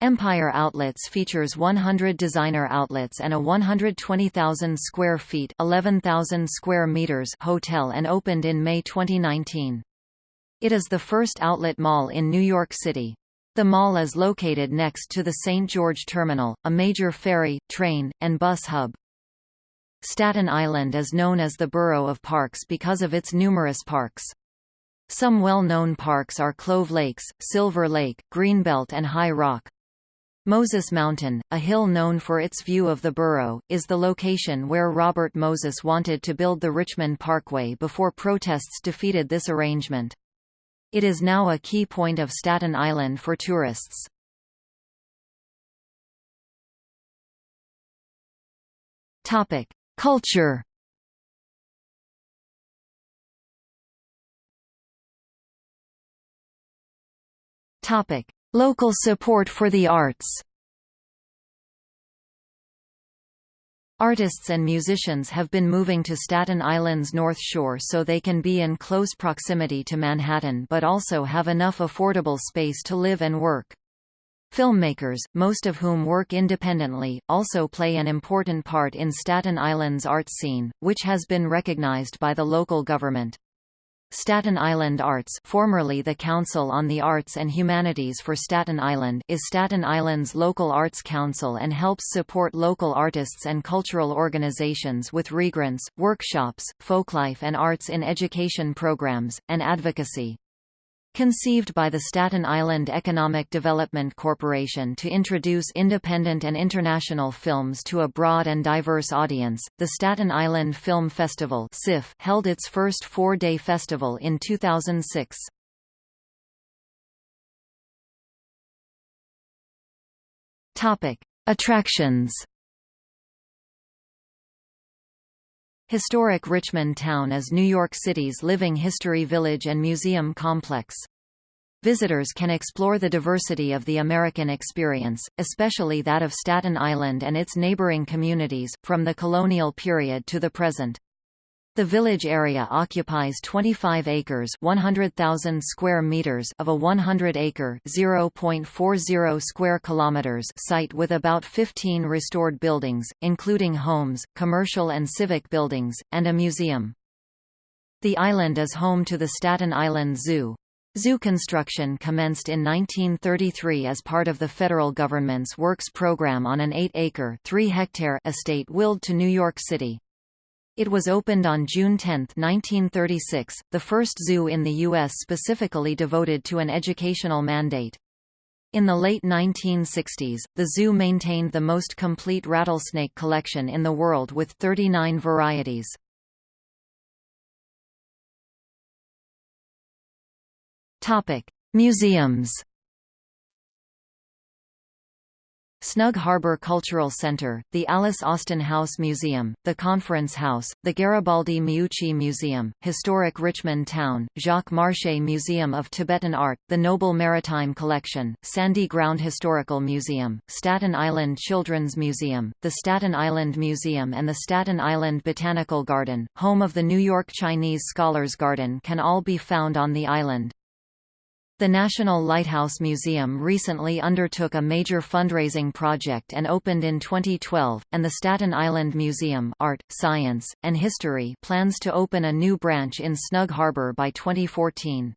Empire Outlets features 100 designer outlets and a 120,000 square feet (11,000 square meters) hotel and opened in May 2019. It is the first outlet mall in New York City. The mall is located next to the St. George Terminal, a major ferry, train, and bus hub. Staten Island is known as the borough of parks because of its numerous parks. Some well-known parks are Clove Lakes, Silver Lake, Greenbelt and High Rock. Moses Mountain, a hill known for its view of the borough, is the location where Robert Moses wanted to build the Richmond Parkway before protests defeated this arrangement. It is now a key point of Staten Island for tourists. Culture. Local support for the arts. Artists and musicians have been moving to Staten Island's North Shore so they can be in close proximity to Manhattan but also have enough affordable space to live and work. Filmmakers, most of whom work independently, also play an important part in Staten Island's art scene, which has been recognized by the local government. Staten Island Arts formerly the Council on the Arts and Humanities for Staten Island is Staten Island's local arts council and helps support local artists and cultural organizations with regrants, workshops, folklife and arts in education programs, and advocacy. Conceived by the Staten Island Economic Development Corporation to introduce independent and international films to a broad and diverse audience, the Staten Island Film Festival held its first four-day festival in 2006. Attractions Historic Richmond Town is New York City's living history village and museum complex. Visitors can explore the diversity of the American experience, especially that of Staten Island and its neighboring communities, from the colonial period to the present. The village area occupies 25 acres 100,000 square meters of a 100-acre 0.40 square kilometers site with about 15 restored buildings, including homes, commercial and civic buildings, and a museum. The island is home to the Staten Island Zoo. Zoo construction commenced in 1933 as part of the federal government's Works program on an 8-acre estate willed to New York City. It was opened on June 10, 1936, the first zoo in the U.S. specifically devoted to an educational mandate. In the late 1960s, the zoo maintained the most complete rattlesnake collection in the world with 39 varieties. Museums Snug Harbor Cultural Center, the Alice Austen House Museum, the Conference House, the Garibaldi Meucci Museum, Historic Richmond Town, Jacques Marchais Museum of Tibetan Art, the Noble Maritime Collection, Sandy Ground Historical Museum, Staten Island Children's Museum, the Staten Island Museum and the Staten Island Botanical Garden, home of the New York Chinese Scholars Garden can all be found on the island. The National Lighthouse Museum recently undertook a major fundraising project and opened in 2012, and the Staten Island Museum Art, Science, and History plans to open a new branch in Snug Harbor by 2014.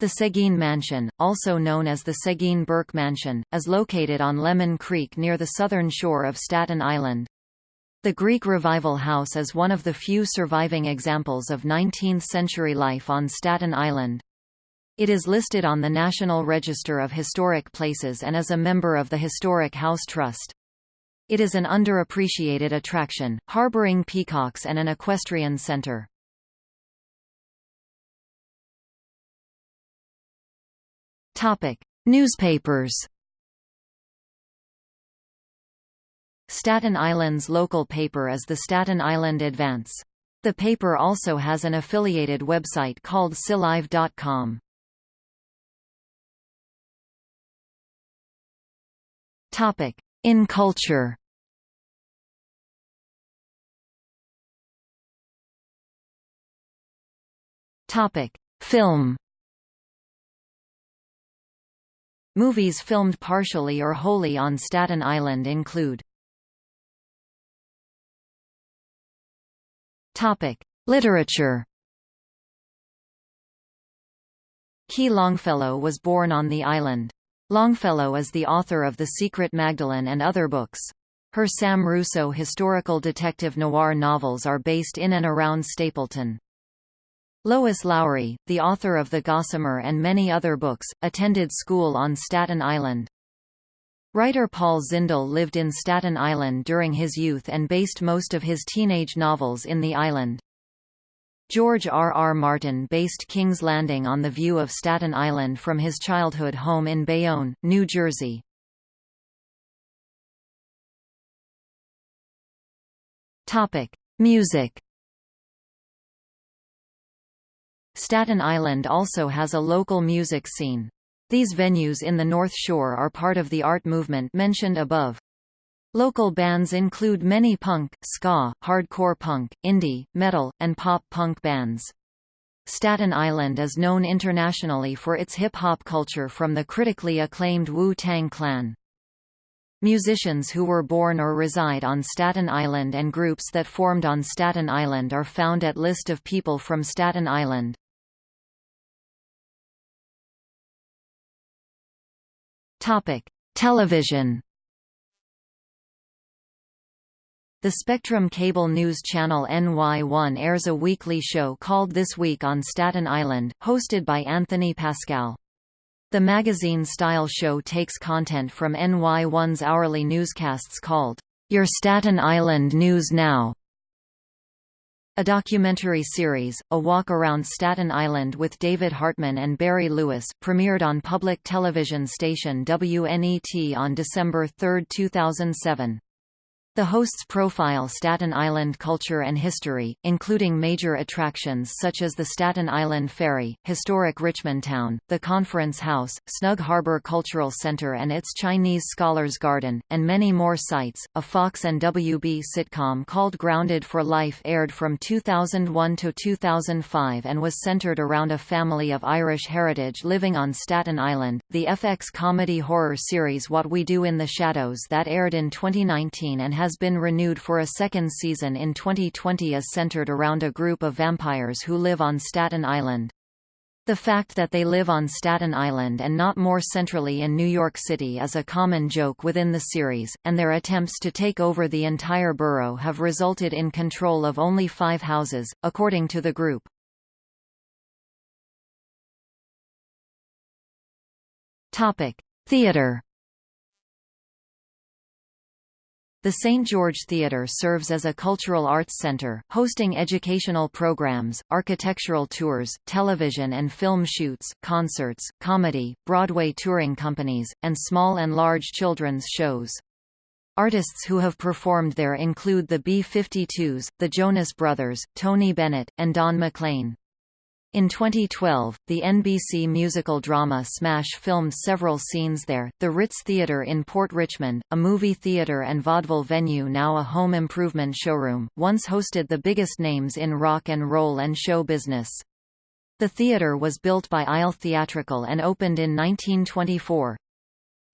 The Seguine Mansion, also known as the Seguine Burke Mansion, is located on Lemon Creek near the southern shore of Staten Island. The Greek Revival House is one of the few surviving examples of 19th-century life on Staten Island. It is listed on the National Register of Historic Places and is a member of the Historic House Trust. It is an underappreciated attraction, harboring peacocks and an equestrian center. Topic: Newspapers. Staten Island's local paper is the Staten Island Advance. The paper also has an affiliated website called SILive.com. In culture. Film. Movies filmed partially or wholly on Staten Island include Topic: Literature. Ki Longfellow was born on the island. Longfellow is the author of The Secret Magdalen and other books. Her Sam Russo historical detective noir novels are based in and around Stapleton. Lois Lowry, the author of The Gossamer and many other books, attended school on Staten Island. Writer Paul Zindel lived in Staten Island during his youth and based most of his teenage novels in the island. George R. R. Martin based King's Landing on the view of Staten Island from his childhood home in Bayonne, New Jersey. Music. Staten Island also has a local music scene. These venues in the North Shore are part of the art movement mentioned above. Local bands include many punk, ska, hardcore punk, indie, metal, and pop punk bands. Staten Island is known internationally for its hip-hop culture from the critically acclaimed Wu-Tang Clan. Musicians who were born or reside on Staten Island and groups that formed on Staten Island are found at List of people from Staten Island. Television The Spectrum cable news channel NY1 airs a weekly show called This Week on Staten Island, hosted by Anthony Pascal. The magazine-style show takes content from NY1's hourly newscasts called, Your Staten Island News Now. A documentary series, A Walk Around Staten Island with David Hartman and Barry Lewis, premiered on public television station WNET on December 3, 2007. The hosts profile Staten Island culture and history, including major attractions such as the Staten Island Ferry, historic Richmond Town, the Conference House, Snug Harbor Cultural Center and its Chinese Scholars Garden, and many more sites. A Fox and WB sitcom called Grounded for Life aired from 2001 to 2005 and was centered around a family of Irish heritage living on Staten Island. The FX comedy horror series What We Do in the Shadows that aired in 2019 and has has been renewed for a second season in 2020 is centered around a group of vampires who live on Staten Island. The fact that they live on Staten Island and not more centrally in New York City is a common joke within the series, and their attempts to take over the entire borough have resulted in control of only five houses, according to the group. Theater The St. George Theatre serves as a cultural arts center, hosting educational programs, architectural tours, television and film shoots, concerts, comedy, Broadway touring companies, and small and large children's shows. Artists who have performed there include the B-52s, the Jonas Brothers, Tony Bennett, and Don McLean. In 2012, the NBC musical drama Smash filmed several scenes there. The Ritz Theatre in Port Richmond, a movie theatre and vaudeville venue now a home improvement showroom, once hosted the biggest names in rock and roll and show business. The theatre was built by Isle Theatrical and opened in 1924.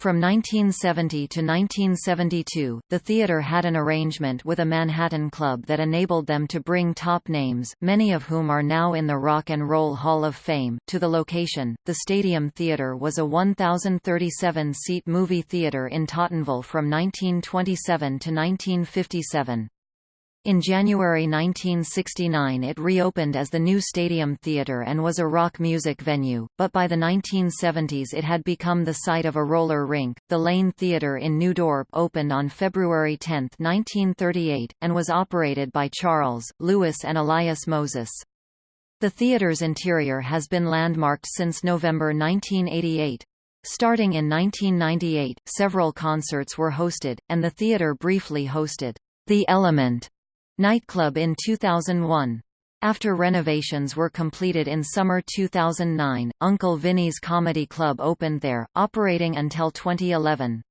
From 1970 to 1972, the theatre had an arrangement with a Manhattan club that enabled them to bring top names, many of whom are now in the Rock and Roll Hall of Fame, to the location. The Stadium Theatre was a 1,037-seat movie theatre in Tottenville from 1927 to 1957. In January 1969 it reopened as the new Stadium Theatre and was a rock music venue, but by the 1970s it had become the site of a roller rink. The Lane Theatre in New Dorp opened on February 10, 1938, and was operated by Charles, Lewis and Elias Moses. The theatre's interior has been landmarked since November 1988. Starting in 1998, several concerts were hosted, and the theatre briefly hosted The Element nightclub in 2001. After renovations were completed in summer 2009, Uncle Vinny's Comedy Club opened there, operating until 2011.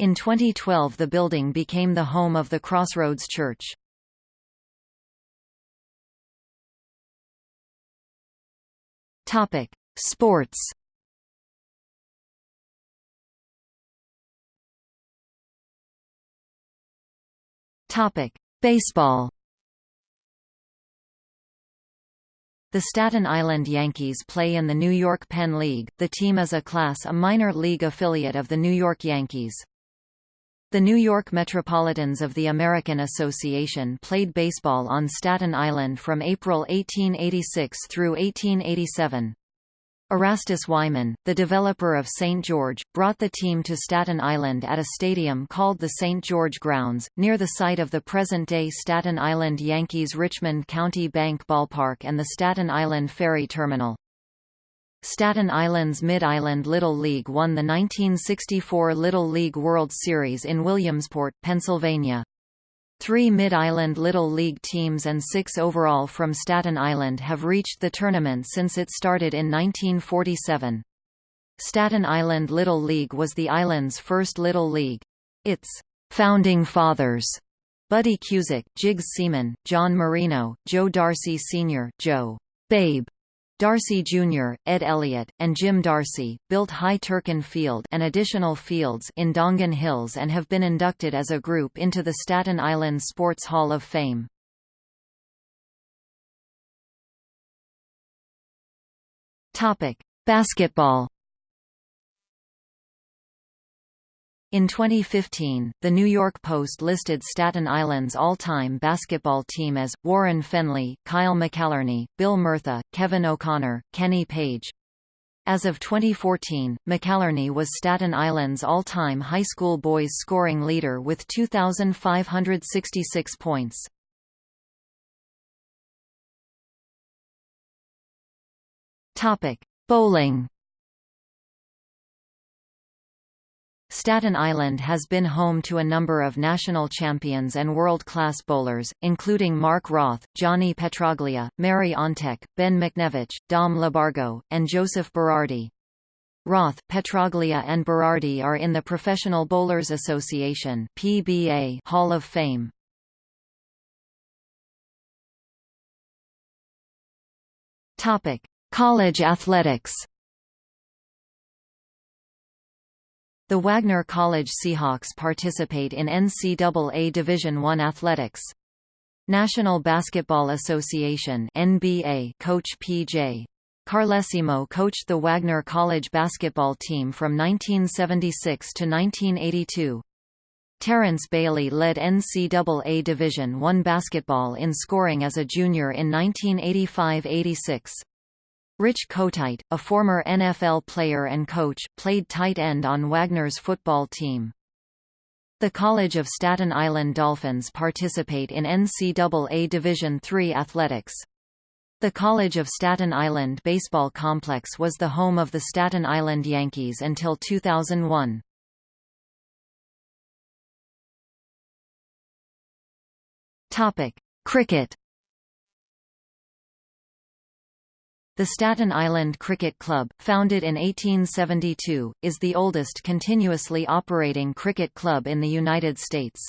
In 2012 the building became the home of the Crossroads Church. Sports Topic: Baseball The Staten Island Yankees play in the New York Penn League. The team is a Class A minor league affiliate of the New York Yankees. The New York Metropolitans of the American Association played baseball on Staten Island from April 1886 through 1887. Erastus Wiman, the developer of St. George, brought the team to Staten Island at a stadium called the St. George Grounds, near the site of the present-day Staten Island Yankees Richmond County Bank Ballpark and the Staten Island Ferry Terminal. Staten Island's Mid-Island Little League won the 1964 Little League World Series in Williamsport, Pennsylvania. Three Mid-Island Little League teams and six overall from Staten Island have reached the tournament since it started in 1947. Staten Island Little League was the island's first Little League. Its founding fathers Buddy Cusick, Jiggs Seaman, John Marino, Joe Darcy Sr., Joe Babe Darcy Jr., Ed Elliott, and Jim Darcy, built Hy Turkin Field and additional fields in Dongan Hills and have been inducted as a group into the Staten Island Sports Hall of Fame. Basketball In 2015, the New York Post listed Staten Island's all-time basketball team as, Warren Fenley, Kyle McAlarney, Bill Murtha, Kevin O'Connor, Kenny Page. As of 2014, McAlarney was Staten Island's all-time high school boys scoring leader with 2,566 points. Bowling Staten Island has been home to a number of national champions and world-class bowlers, including Mark Roth, Johnny Petraglia, Mary Ontek, Ben McNevich, Dom Labargo, and Joseph Berardi. Roth, Petraglia and Berardi are in the Professional Bowlers Association PBA Hall of Fame. College athletics The Wagner College Seahawks participate in NCAA Division I athletics. National Basketball Association NBA coach P.J. Carlesimo coached the Wagner College basketball team from 1976 to 1982. Terrence Bailey led NCAA Division I basketball in scoring as a junior in 1985–86. Rich Kotite, a former NFL player and coach, played tight end on Wagner's football team. The College of Staten Island Dolphins participate in NCAA Division III athletics. The College of Staten Island Baseball Complex was the home of the Staten Island Yankees until 2001. Topic: Cricket. The Staten Island Cricket Club, founded in 1872, is the oldest continuously operating cricket club in the United States.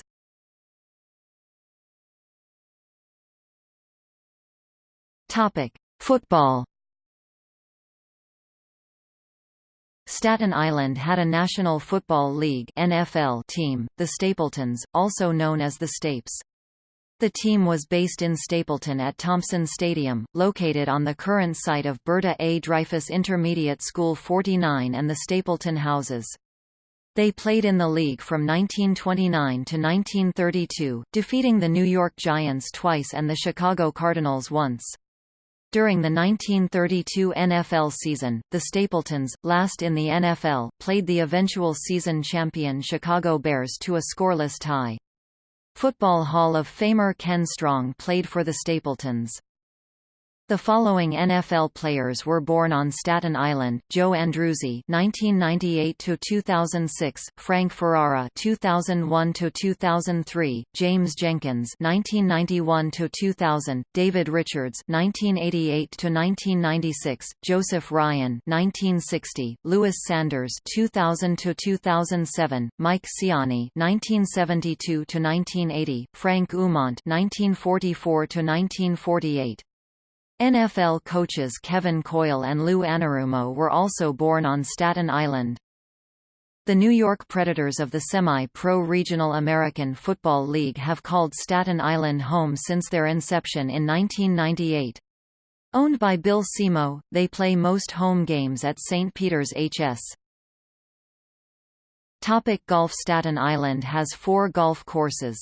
Football Staten Island had a National Football League NFL team, the Stapletons, also known as the Stapes. The team was based in Stapleton at Thompson Stadium, located on the current site of Berta A. Dreyfus Intermediate School 49 and the Stapleton Houses. They played in the league from 1929 to 1932, defeating the New York Giants twice and the Chicago Cardinals once. During the 1932 NFL season, the Stapletons, last in the NFL, played the eventual season champion Chicago Bears to a scoreless tie. Football Hall of Famer Ken Strong played for the Stapletons. The following NFL players were born on Staten Island: Joe Andruzzi (1998–2006), Frank Ferrara (2001–2003), James Jenkins (1991–2000), David Richards (1988–1996), Joseph Ryan (1960), Louis Sanders (2000–2007), Mike Siani (1972–1980), Frank Umont (1944–1948). NFL coaches Kevin Coyle and Lou Anarumo were also born on Staten Island. The New York Predators of the semi-pro Regional American Football League have called Staten Island home since their inception in 1998. Owned by Bill Simo, they play most home games at St. Peter's HS. Topic golf Staten Island has four golf courses.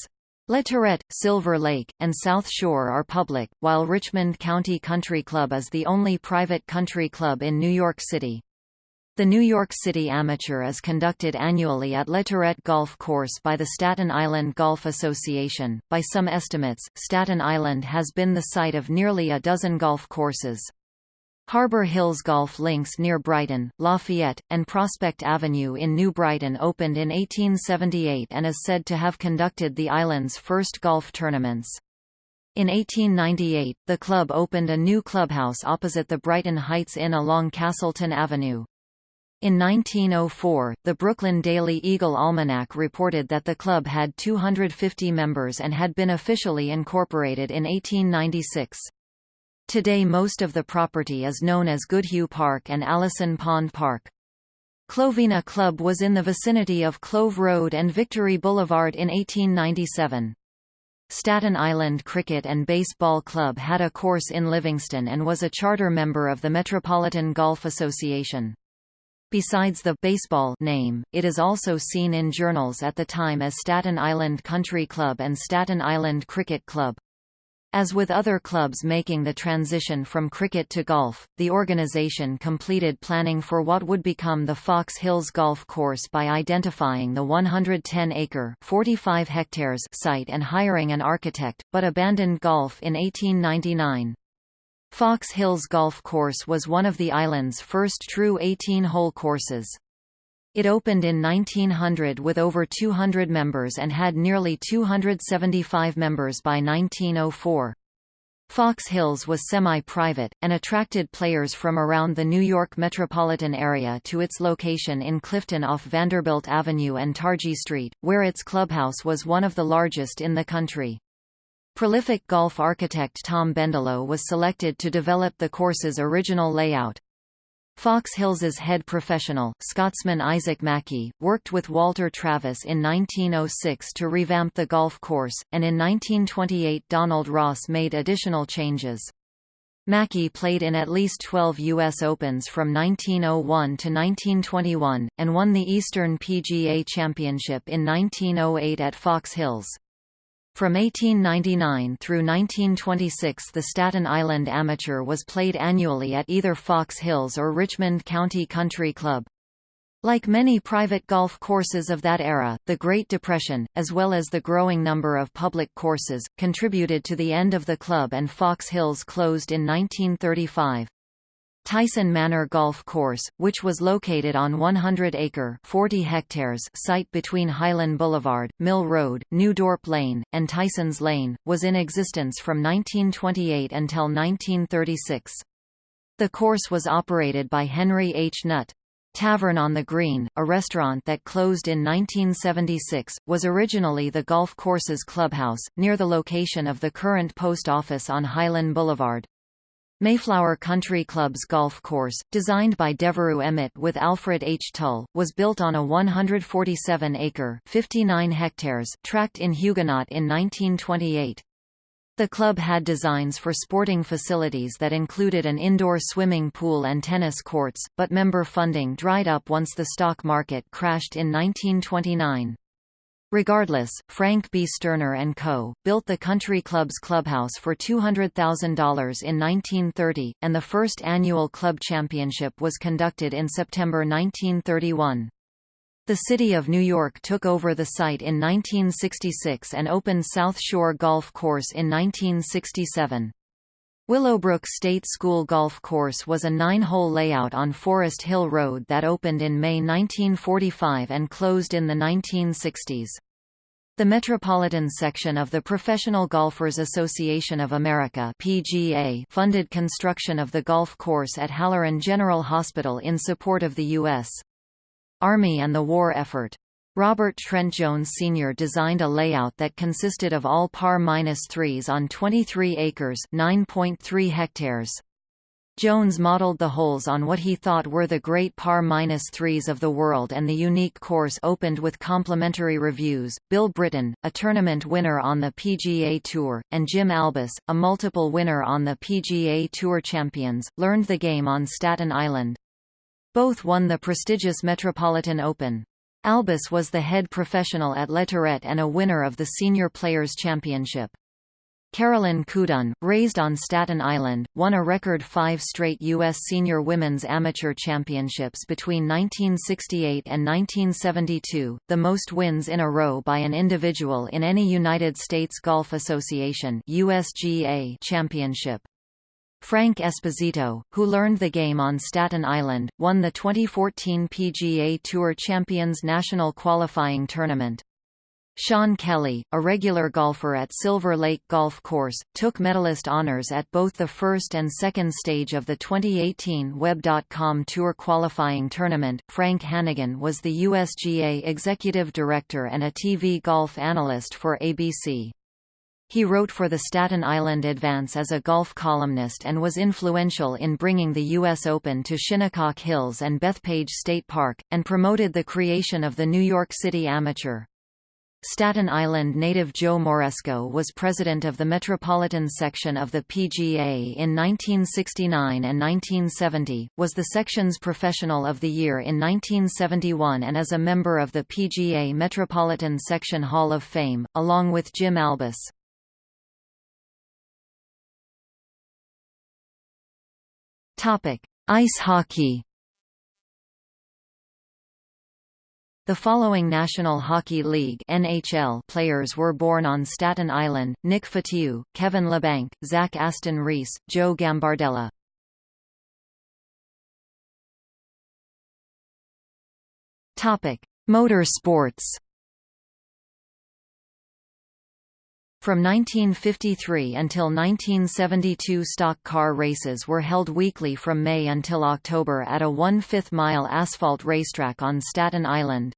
LaTourette, Silver Lake, and South Shore are public, while Richmond County Country Club is the only private country club in New York City. The New York City Amateur is conducted annually at LaTourette Golf Course by the Staten Island Golf Association. By some estimates, Staten Island has been the site of nearly a dozen golf courses. Harbor Hills Golf Links near Brighton, Lafayette, and Prospect Avenue in New Brighton opened in 1878 and is said to have conducted the island's first golf tournaments. In 1898, the club opened a new clubhouse opposite the Brighton Heights Inn along Castleton Avenue. In 1904, the Brooklyn Daily Eagle Almanac reported that the club had 250 members and had been officially incorporated in 1896. Today most of the property is known as Goodhue Park and Allison Pond Park. Clovina Club was in the vicinity of Clove Road and Victory Boulevard in 1897. Staten Island Cricket and Baseball Club had a course in Livingston and was a charter member of the Metropolitan Golf Association. Besides the baseball name, it is also seen in journals at the time as Staten Island Country Club and Staten Island Cricket Club. As with other clubs making the transition from cricket to golf, the organization completed planning for what would become the Fox Hills Golf Course by identifying the 110-acre (45 hectares) site and hiring an architect, but abandoned golf in 1899. Fox Hills Golf Course was one of the island's first true 18-hole courses. It opened in 1900 with over 200 members and had nearly 275 members by 1904. Fox Hills was semi-private, and attracted players from around the New York metropolitan area to its location in Clifton off Vanderbilt Avenue and Targee Street, where its clubhouse was one of the largest in the country. Prolific golf architect Tom Bendelow was selected to develop the course's original layout. Fox Hills's head professional, Scotsman Isaac Mackie, worked with Walter Travis in 1906 to revamp the golf course, and in 1928 Donald Ross made additional changes. Mackie played in at least 12 U.S. Opens from 1901 to 1921, and won the Eastern PGA Championship in 1908 at Fox Hills. From 1899 through 1926 the Staten Island Amateur was played annually at either Fox Hills or Richmond County Country Club. Like many private golf courses of that era, the Great Depression, as well as the growing number of public courses, contributed to the end of the club and Fox Hills closed in 1935. Tysen Manor Golf Course, which was located on 100-acre (40 hectares) site between Hylan Boulevard, Mill Road, New Dorp Lane, and Tysens Lane, was in existence from 1928 until 1936. The course was operated by Henry H. Nutt. Tavern on the Green, a restaurant that closed in 1976, was originally the golf course's clubhouse, near the location of the current post office on Hylan Boulevard. Mayflower Country Club's golf course, designed by Devereux Emmet with Alfred H. Tull, was built on a 147-acre (59 hectares) tract in Huguenot in 1928. The club had designs for sporting facilities that included an indoor swimming pool and tennis courts, but member funding dried up once the stock market crashed in 1929. Regardless, Frank B. Sterner & Co., built the country club's clubhouse for $200,000 in 1930, and the first annual club championship was conducted in September 1931. The City of New York took over the site in 1966 and opened South Shore Golf Course in 1967. Willowbrook State School Golf Course was a nine-hole layout on Forest Hill Road that opened in May 1945 and closed in the 1960s. The Metropolitan section of the Professional Golfers Association of America PGA funded construction of the golf course at Halloran General Hospital in support of the U.S. Army and the war effort. Robert Trent Jones Sr. designed a layout that consisted of all par-3s on 23 acres 9.3 hectares. Jones modeled the holes on what he thought were the great par-3s of the world and the unique course opened with complimentary reviews. Bill Britton, a tournament winner on the PGA Tour, and Jim Albus, a multiple winner on the PGA Tour Champions, learned the game on Staten Island. Both won the prestigious Metropolitan Open. Albus was the head professional at LaTourette and a winner of the Senior Players Championship. Carolyn Cudone, raised on Staten Island, won a record five straight U.S. Senior Women's Amateur Championships between 1968 and 1972, the most wins in a row by an individual in any United States Golf Association USGA championship. Frank Esposito, who learned the game on Staten Island, won the 2014 PGA Tour Champions National Qualifying Tournament. Sean Kelly, a regular golfer at Silver Lake Golf Course, took medalist honors at both the first and second stage of the 2018 Web.com Tour Qualifying Tournament. Frank Hannigan was the USGA Executive Director and a TV golf analyst for ABC. He wrote for the Staten Island Advance as a golf columnist and was influential in bringing the U.S. Open to Shinnecock Hills and Bethpage State Park, and promoted the creation of the New York City Amateur. Staten Island native Joe Moresco was president of the Metropolitan section of the PGA in 1969 and 1970, was the section's Professional of the Year in 1971 and is a member of the PGA Metropolitan Section Hall of Fame, along with Jim Albus. Topic: Ice hockey. The following National Hockey League (NHL) players were born on Staten Island: Nick Fotiu, Kevin Labanc, Zach Aston Reese, Joe Gambardella. Topic: Motorsports. From 1953 until 1972 stock car races were held weekly from May until October at a one-fifth mile asphalt racetrack on Staten Island.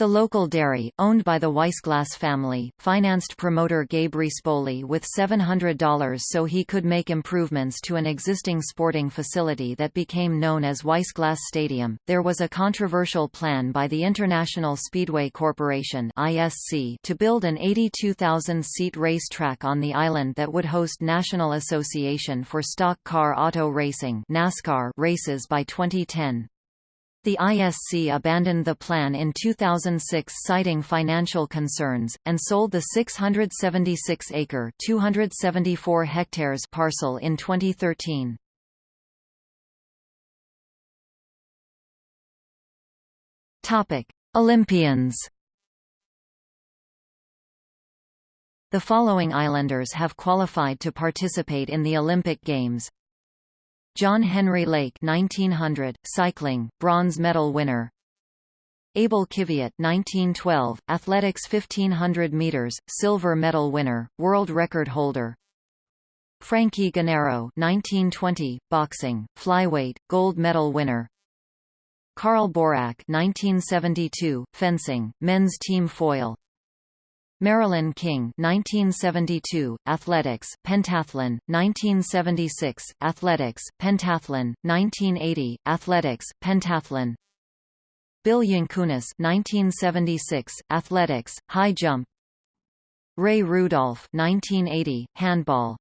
The local dairy, owned by the Weissglass family, financed promoter Gabe Rispoli with $700 so he could make improvements to an existing sporting facility that became known as Weissglass Stadium. There was a controversial plan by the International Speedway Corporation (ISC) to build an 82,000-seat racetrack on the island that would host National Association for Stock Car Auto Racing (NASCAR) races by 2010. The ISC abandoned the plan in 2006 citing financial concerns, and sold the 676-acre (274 hectares) parcel in 2013. Topic: Olympians. The following islanders have qualified to participate in the Olympic Games. John Henry Lake 1900, cycling, bronze medal winner. Abel Kiviat 1912, athletics 1500 meters, silver medal winner, world record holder. Frankie Genaro 1920, boxing, flyweight, gold medal winner. Carl Borack 1972, fencing, men's team foil. Marilyn King 1972, athletics, pentathlon, 1976, athletics, pentathlon, 1980, athletics, pentathlon. Bill Yankunis 1976, athletics, high jump. Ray Rudolph 1980, handball.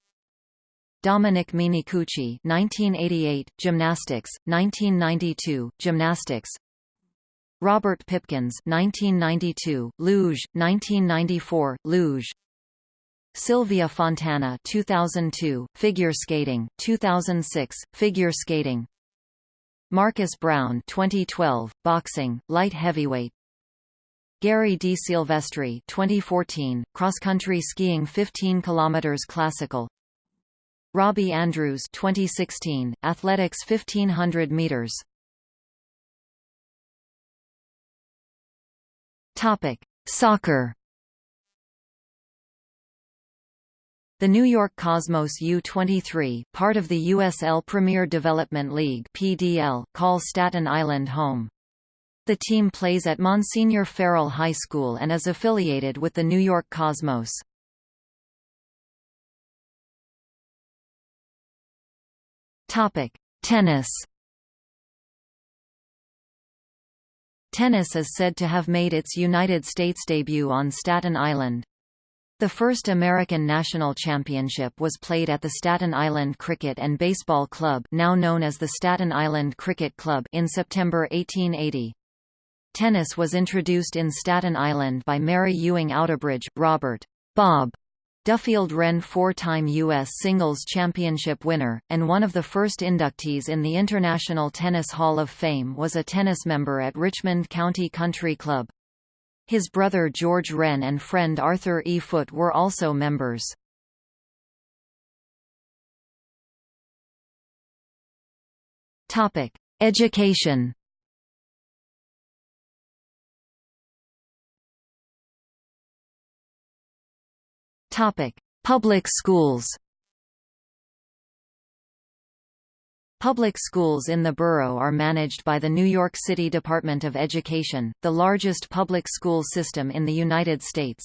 Dominic Minicucci 1988, gymnastics, 1992, gymnastics. Robert Pipkins 1992, luge, 1994, luge. Sylvia Fontana 2002, figure skating, 2006, figure skating. Marcus Brown 2012, boxing, light heavyweight. Gary D. Silvestri 2014, cross-country skiing 15 km classical. Robbie Andrews 2016, Athletics 1500 meters. Topic: Soccer. The New York Cosmos U-23, part of the USL Premier Development League (PDL), call Staten Island home. The team plays at Monsignor Farrell High School and is affiliated with the New York Cosmos. Topic: Tennis. Tennis is said to have made its United States debut on Staten Island. The first American national championship was played at the Staten Island Cricket and Baseball Club now known as the Staten Island Cricket Club in September 1880. Tennis was introduced in Staten Island by Mary Ewing Outerbridge, Robert Bob Duffield Wrenn four-time U.S. singles championship winner, and one of the first inductees in the International Tennis Hall of Fame was a tennis member at Richmond County Country Club. His brother George Wrenn and friend Arthur E. Foote were also members. Education Topic: Public schools. Public schools in the borough are managed by the New York City Department of Education, the largest public school system in the United States.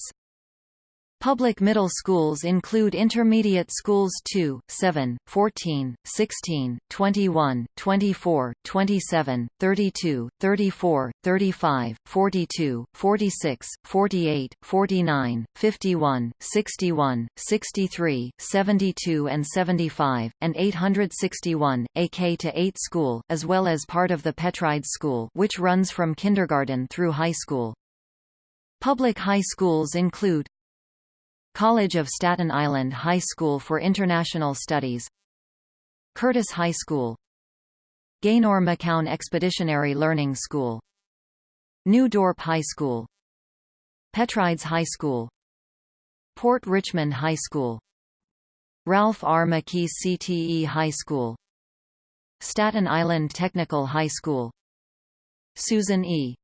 Public middle schools include intermediate schools 2, 7, 14, 16, 21, 24, 27, 32, 34, 35, 42, 46, 48, 49, 51, 61, 63, 72 and 75, and 861, AK to 8 school, as well as part of the Petrides School which runs from kindergarten through high school. Public high schools include College of Staten Island High School for International Studies Curtis High School Gaynor McCown Expeditionary Learning School New Dorp High School Petrides High School Port Richmond High School Ralph R. McKee CTE High School Staten Island Technical High School Susan E.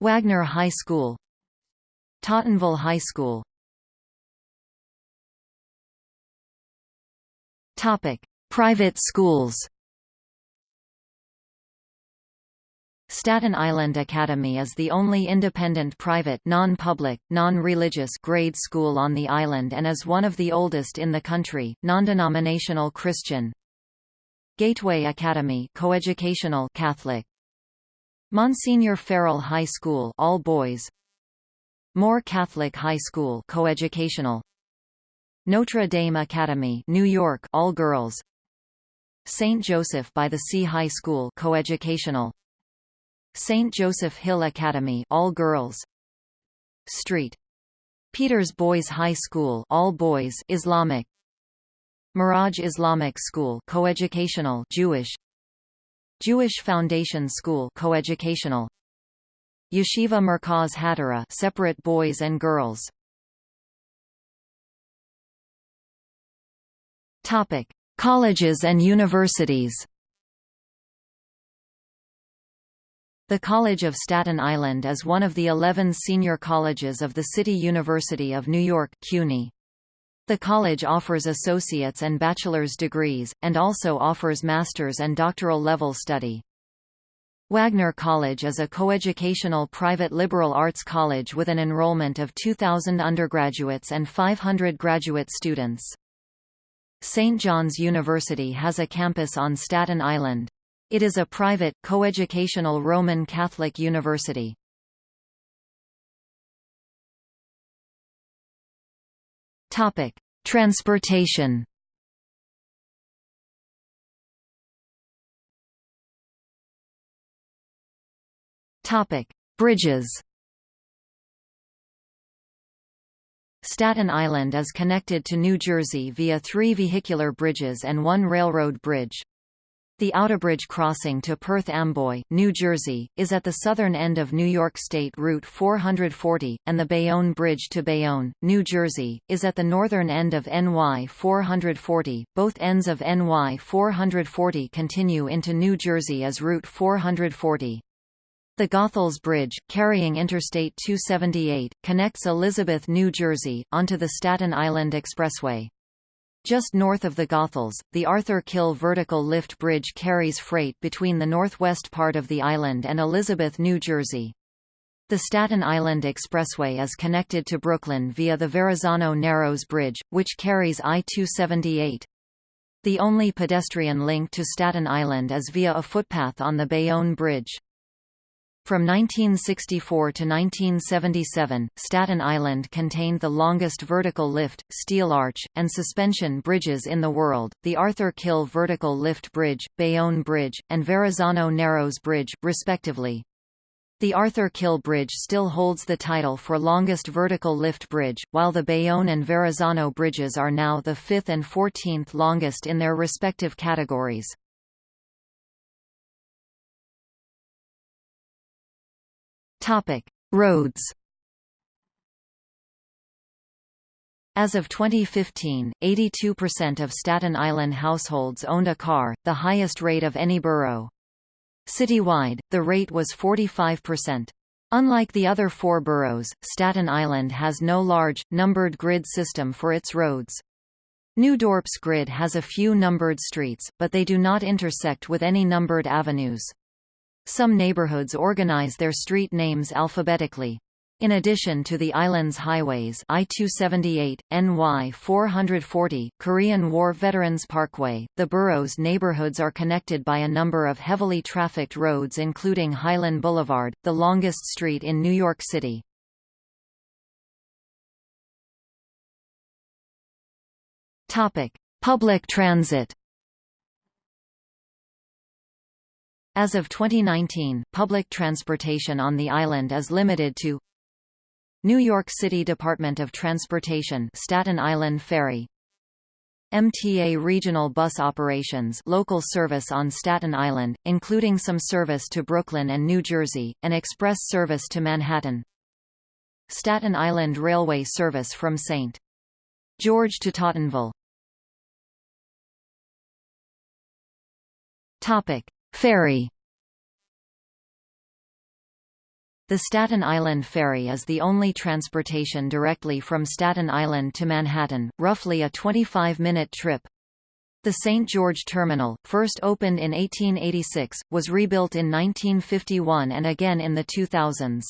Wagner High School Tottenville High School Topic: Private schools. Staten Island Academy is the only independent private non-public, non-religious grade school on the island and is one of the oldest in the country, non-denominational Christian. Gateway Academy coeducational Catholic. Monsignor Farrell High School all boys. Moore Catholic High School coeducational. Notre Dame Academy, New York, all girls. St. Joseph by the Sea High School, coeducational. St. Joseph Hill Academy, all girls. Street. Peters Boys High School, all boys, Islamic. Miraj Islamic School, coeducational, Jewish. Jewish Foundation School, coeducational. Yeshiva Merkaz Hadara separate boys and girls. Topic: Colleges and universities. The College of Staten Island is one of the 11 senior colleges of the City University of New York CUNY. The college offers associate's and bachelor's degrees, and also offers master's and doctoral level study. Wagner College is a coeducational private liberal arts college with an enrollment of 2,000 undergraduates and 500 graduate students. St. John's University has a campus on Staten Island. It is a private, coeducational Roman Catholic university. Topic: Transportation Topic: Bridges. Staten Island is connected to New Jersey via three vehicular bridges and one railroad bridge. The Outerbridge crossing to Perth Amboy, New Jersey, is at the southern end of New York State Route 440, and the Bayonne Bridge to Bayonne, New Jersey, is at the northern end of NY 440. Both ends of NY 440 continue into New Jersey as Route 440. The Goethals Bridge, carrying Interstate 278, connects Elizabeth, New Jersey, onto the Staten Island Expressway. Just north of the Goethals, the Arthur Kill Vertical Lift Bridge carries freight between the northwest part of the island and Elizabeth, New Jersey. The Staten Island Expressway is connected to Brooklyn via the Verrazano Narrows Bridge, which carries I-278. The only pedestrian link to Staten Island is via a footpath on the Bayonne Bridge. From 1964 to 1977, Staten Island contained the longest vertical lift, steel arch, and suspension bridges in the world, the Arthur Kill Vertical Lift Bridge, Bayonne Bridge, and Verrazano Narrows Bridge, respectively. The Arthur Kill Bridge still holds the title for longest vertical lift bridge, while the Bayonne and Verrazano bridges are now the 5th and 14th longest in their respective categories. Topic: Roads. As of 2015, 82% of Staten Island households owned a car, the highest rate of any borough. Citywide, the rate was 45%. Unlike the other four boroughs, Staten Island has no large, numbered grid system for its roads. New Dorp's grid has a few numbered streets, but they do not intersect with any numbered avenues. Some neighborhoods organize their street names alphabetically. In addition to the island's highways I-278, NY 440, Korean War Veterans Parkway, the borough's neighborhoods are connected by a number of heavily trafficked roads including Hylan Boulevard, the longest street in New York City. Public transit As of 2019, public transportation on the island is limited to New York City Department of Transportation Staten Island Ferry MTA regional bus operations local service on Staten Island, including some service to Brooklyn and New Jersey, and express service to Manhattan Staten Island Railway service from St. George to Tottenville Topic. Ferry The Staten Island Ferry is the only transportation directly from Staten Island to Manhattan, roughly a 25-minute trip. The St. George Terminal, first opened in 1886, was rebuilt in 1951 and again in the 2000s.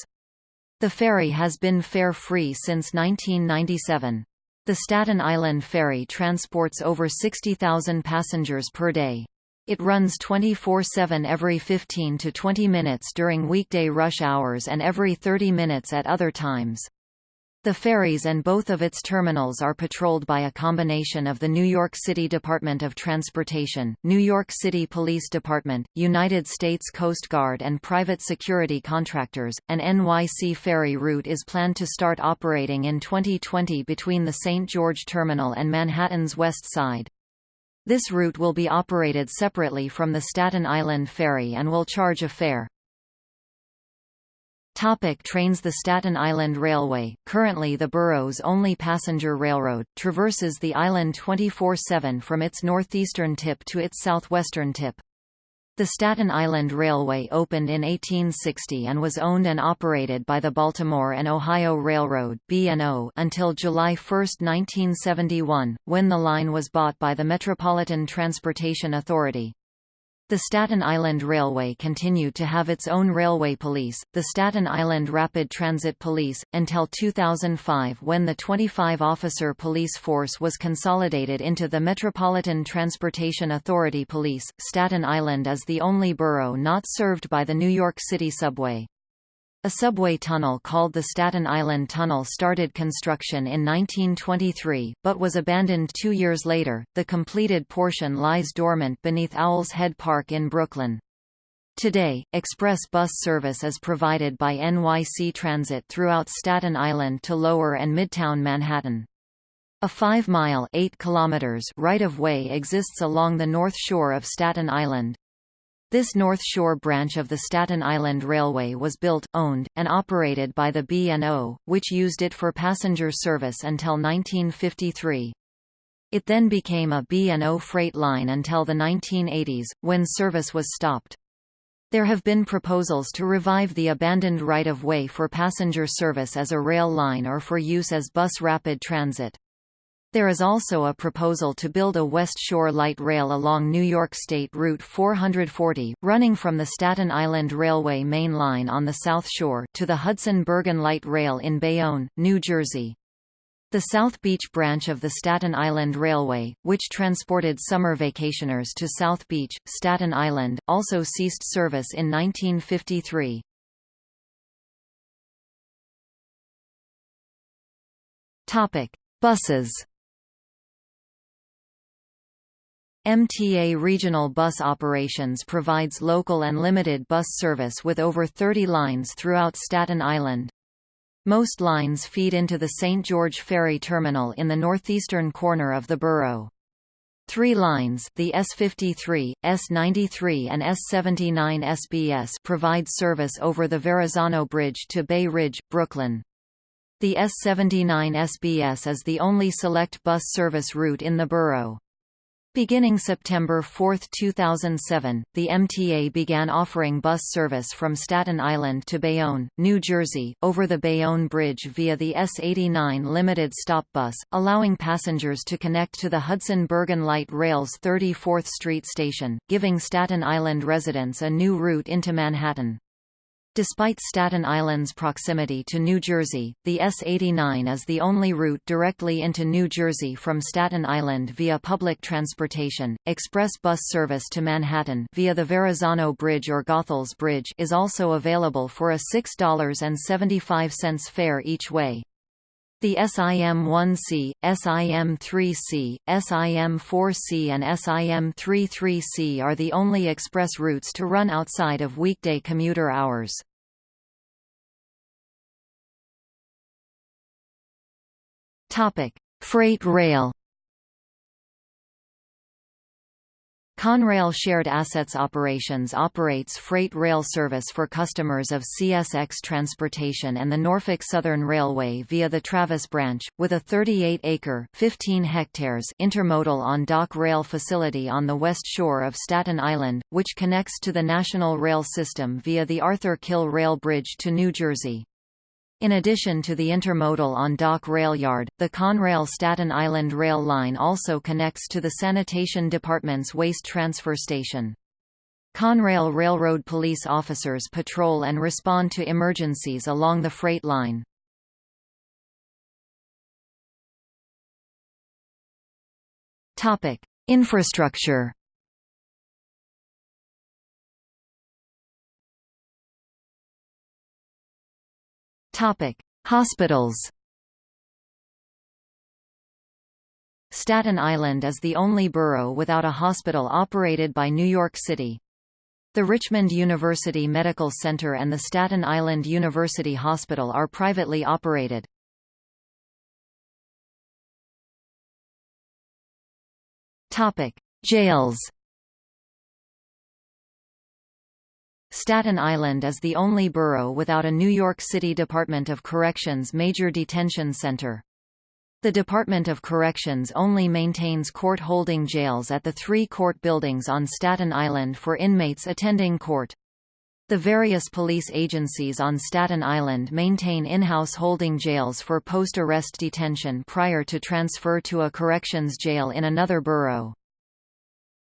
The ferry has been fare-free since 1997. The Staten Island Ferry transports over 60,000 passengers per day. It runs 24-7 every 15 to 20 minutes during weekday rush hours and every 30 minutes at other times. The ferries and both of its terminals are patrolled by a combination of the New York City Department of Transportation, New York City Police Department, United States Coast Guard and private security contractors. An NYC ferry route is planned to start operating in 2020 between the St. George Terminal and Manhattan's West Side. This route will be operated separately from the Staten Island Ferry and will charge a fare. Topic trains The Staten Island Railway, currently the borough's only passenger railroad, traverses the island 24-7 from its northeastern tip to its southwestern tip. The Staten Island Railway opened in 1860 and was owned and operated by the Baltimore and Ohio Railroad until July 1, 1971, when the line was bought by the Metropolitan Transportation Authority. The Staten Island Railway continued to have its own railway police, the Staten Island Rapid Transit Police, until 2005 when the 25-officer police force was consolidated into the Metropolitan Transportation Authority Police. Staten Island is the only borough not served by the New York City subway. A subway tunnel called the Staten Island Tunnel started construction in 1923, but was abandoned two years later. The completed portion lies dormant beneath Owl's Head Park in Brooklyn. Today, express bus service is provided by NYC Transit throughout Staten Island to Lower and Midtown Manhattan. A 5-mile right-of-way exists along the north shore of Staten Island. This North Shore branch of the Staten Island Railway was built, owned, and operated by the B&O, which used it for passenger service until 1953. It then became a B&O freight line until the 1980s, when service was stopped. There have been proposals to revive the abandoned right-of-way for passenger service as a rail line or for use as bus rapid transit. There is also a proposal to build a West Shore light rail along New York State Route 440, running from the Staten Island Railway main line on the South Shore to the Hudson-Bergen Light Rail in Bayonne, New Jersey. The South Beach branch of the Staten Island Railway, which transported summer vacationers to South Beach, Staten Island, also ceased service in 1953. Topic: Buses MTA Regional Bus Operations provides local and limited bus service with over 30 lines throughout Staten Island. Most lines feed into the St. George Ferry Terminal in the northeastern corner of the borough. Three lines the S53, S93 and S79 SBS provide service over the Verrazano Bridge to Bay Ridge, Brooklyn. The S79 SBS is the only select bus service route in the borough. Beginning September 4, 2007, the MTA began offering bus service from Staten Island to Bayonne, New Jersey, over the Bayonne Bridge via the S89 limited stop bus, allowing passengers to connect to the Hudson-Bergen Light Rail's 34th Street station, giving Staten Island residents a new route into Manhattan. Despite Staten Island's proximity to New Jersey, the S89 is the only route directly into New Jersey from Staten Island via public transportation. Express bus service to Manhattan via the Verrazano Bridge or Goethals Bridge is also available for a $6.75 fare each way. The SIM-1C, SIM-3C, SIM-4C and SIM-33C are the only express routes to run outside of weekday commuter hours. Freight rail Conrail Shared Assets Operations operates freight rail service for customers of CSX Transportation and the Norfolk Southern Railway via the Travis branch, with a 38-acre (15 hectares) intermodal on-dock rail facility on the west shore of Staten Island, which connects to the National Rail System via the Arthur Kill Rail Bridge to New Jersey. In addition to the intermodal on-dock rail yard, the Conrail Staten Island Rail Line also connects to the Sanitation Department's waste transfer station. Conrail Railroad police officers patrol and respond to emergencies along the freight line. Infrastructure Hospitals. Staten Island is the only borough without a hospital operated by New York City. The Richmond University Medical Center and the Staten Island University Hospital are privately operated. Topic: Jails. Staten Island is the only borough without a New York City Department of Corrections major detention center. The Department of Corrections only maintains court-holding jails at the three court buildings on Staten Island for inmates attending court. The various police agencies on Staten Island maintain in-house holding jails for post-arrest detention prior to transfer to a corrections jail in another borough.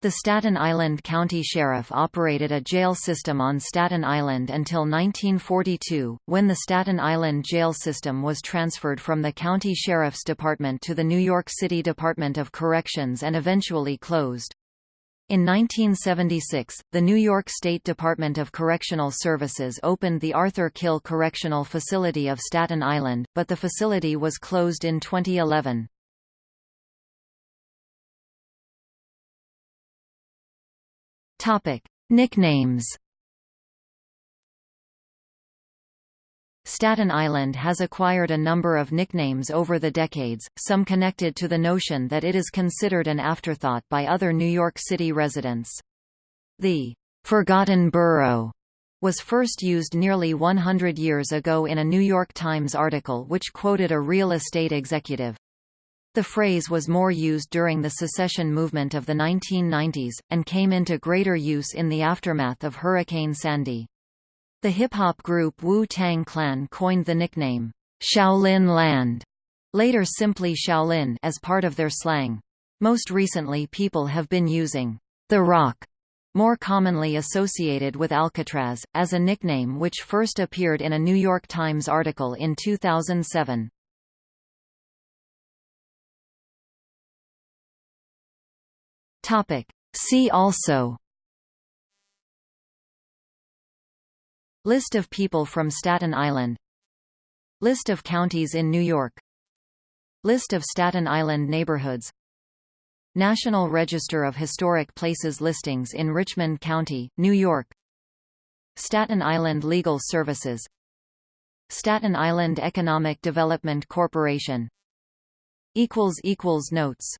The Staten Island County Sheriff operated a jail system on Staten Island until 1942, when the Staten Island jail system was transferred from the County Sheriff's Department to the New York City Department of Corrections and eventually closed. In 1976, the New York State Department of Correctional Services opened the Arthur Kill Correctional Facility of Staten Island, but the facility was closed in 2011. Topic: Nicknames Staten Island has acquired a number of nicknames over the decades, some connected to the notion that it is considered an afterthought by other New York City residents. The "'Forgotten Borough' was first used nearly 100 years ago in a New York Times article which quoted a real estate executive. The phrase was more used during the secession movement of the 1990s, and came into greater use in the aftermath of Hurricane Sandy. The hip-hop group Wu-Tang Clan coined the nickname, Shaolin Land, later simply Shaolin as part of their slang. Most recently people have been using The Rock, more commonly associated with Alcatraz, as a nickname which first appeared in a New York Times article in 2007. See also List of people from Staten Island List of counties in New York List of Staten Island neighborhoods National Register of Historic Places listings in Richmond County, New York Staten Island Legal Services Staten Island Economic Development Corporation Notes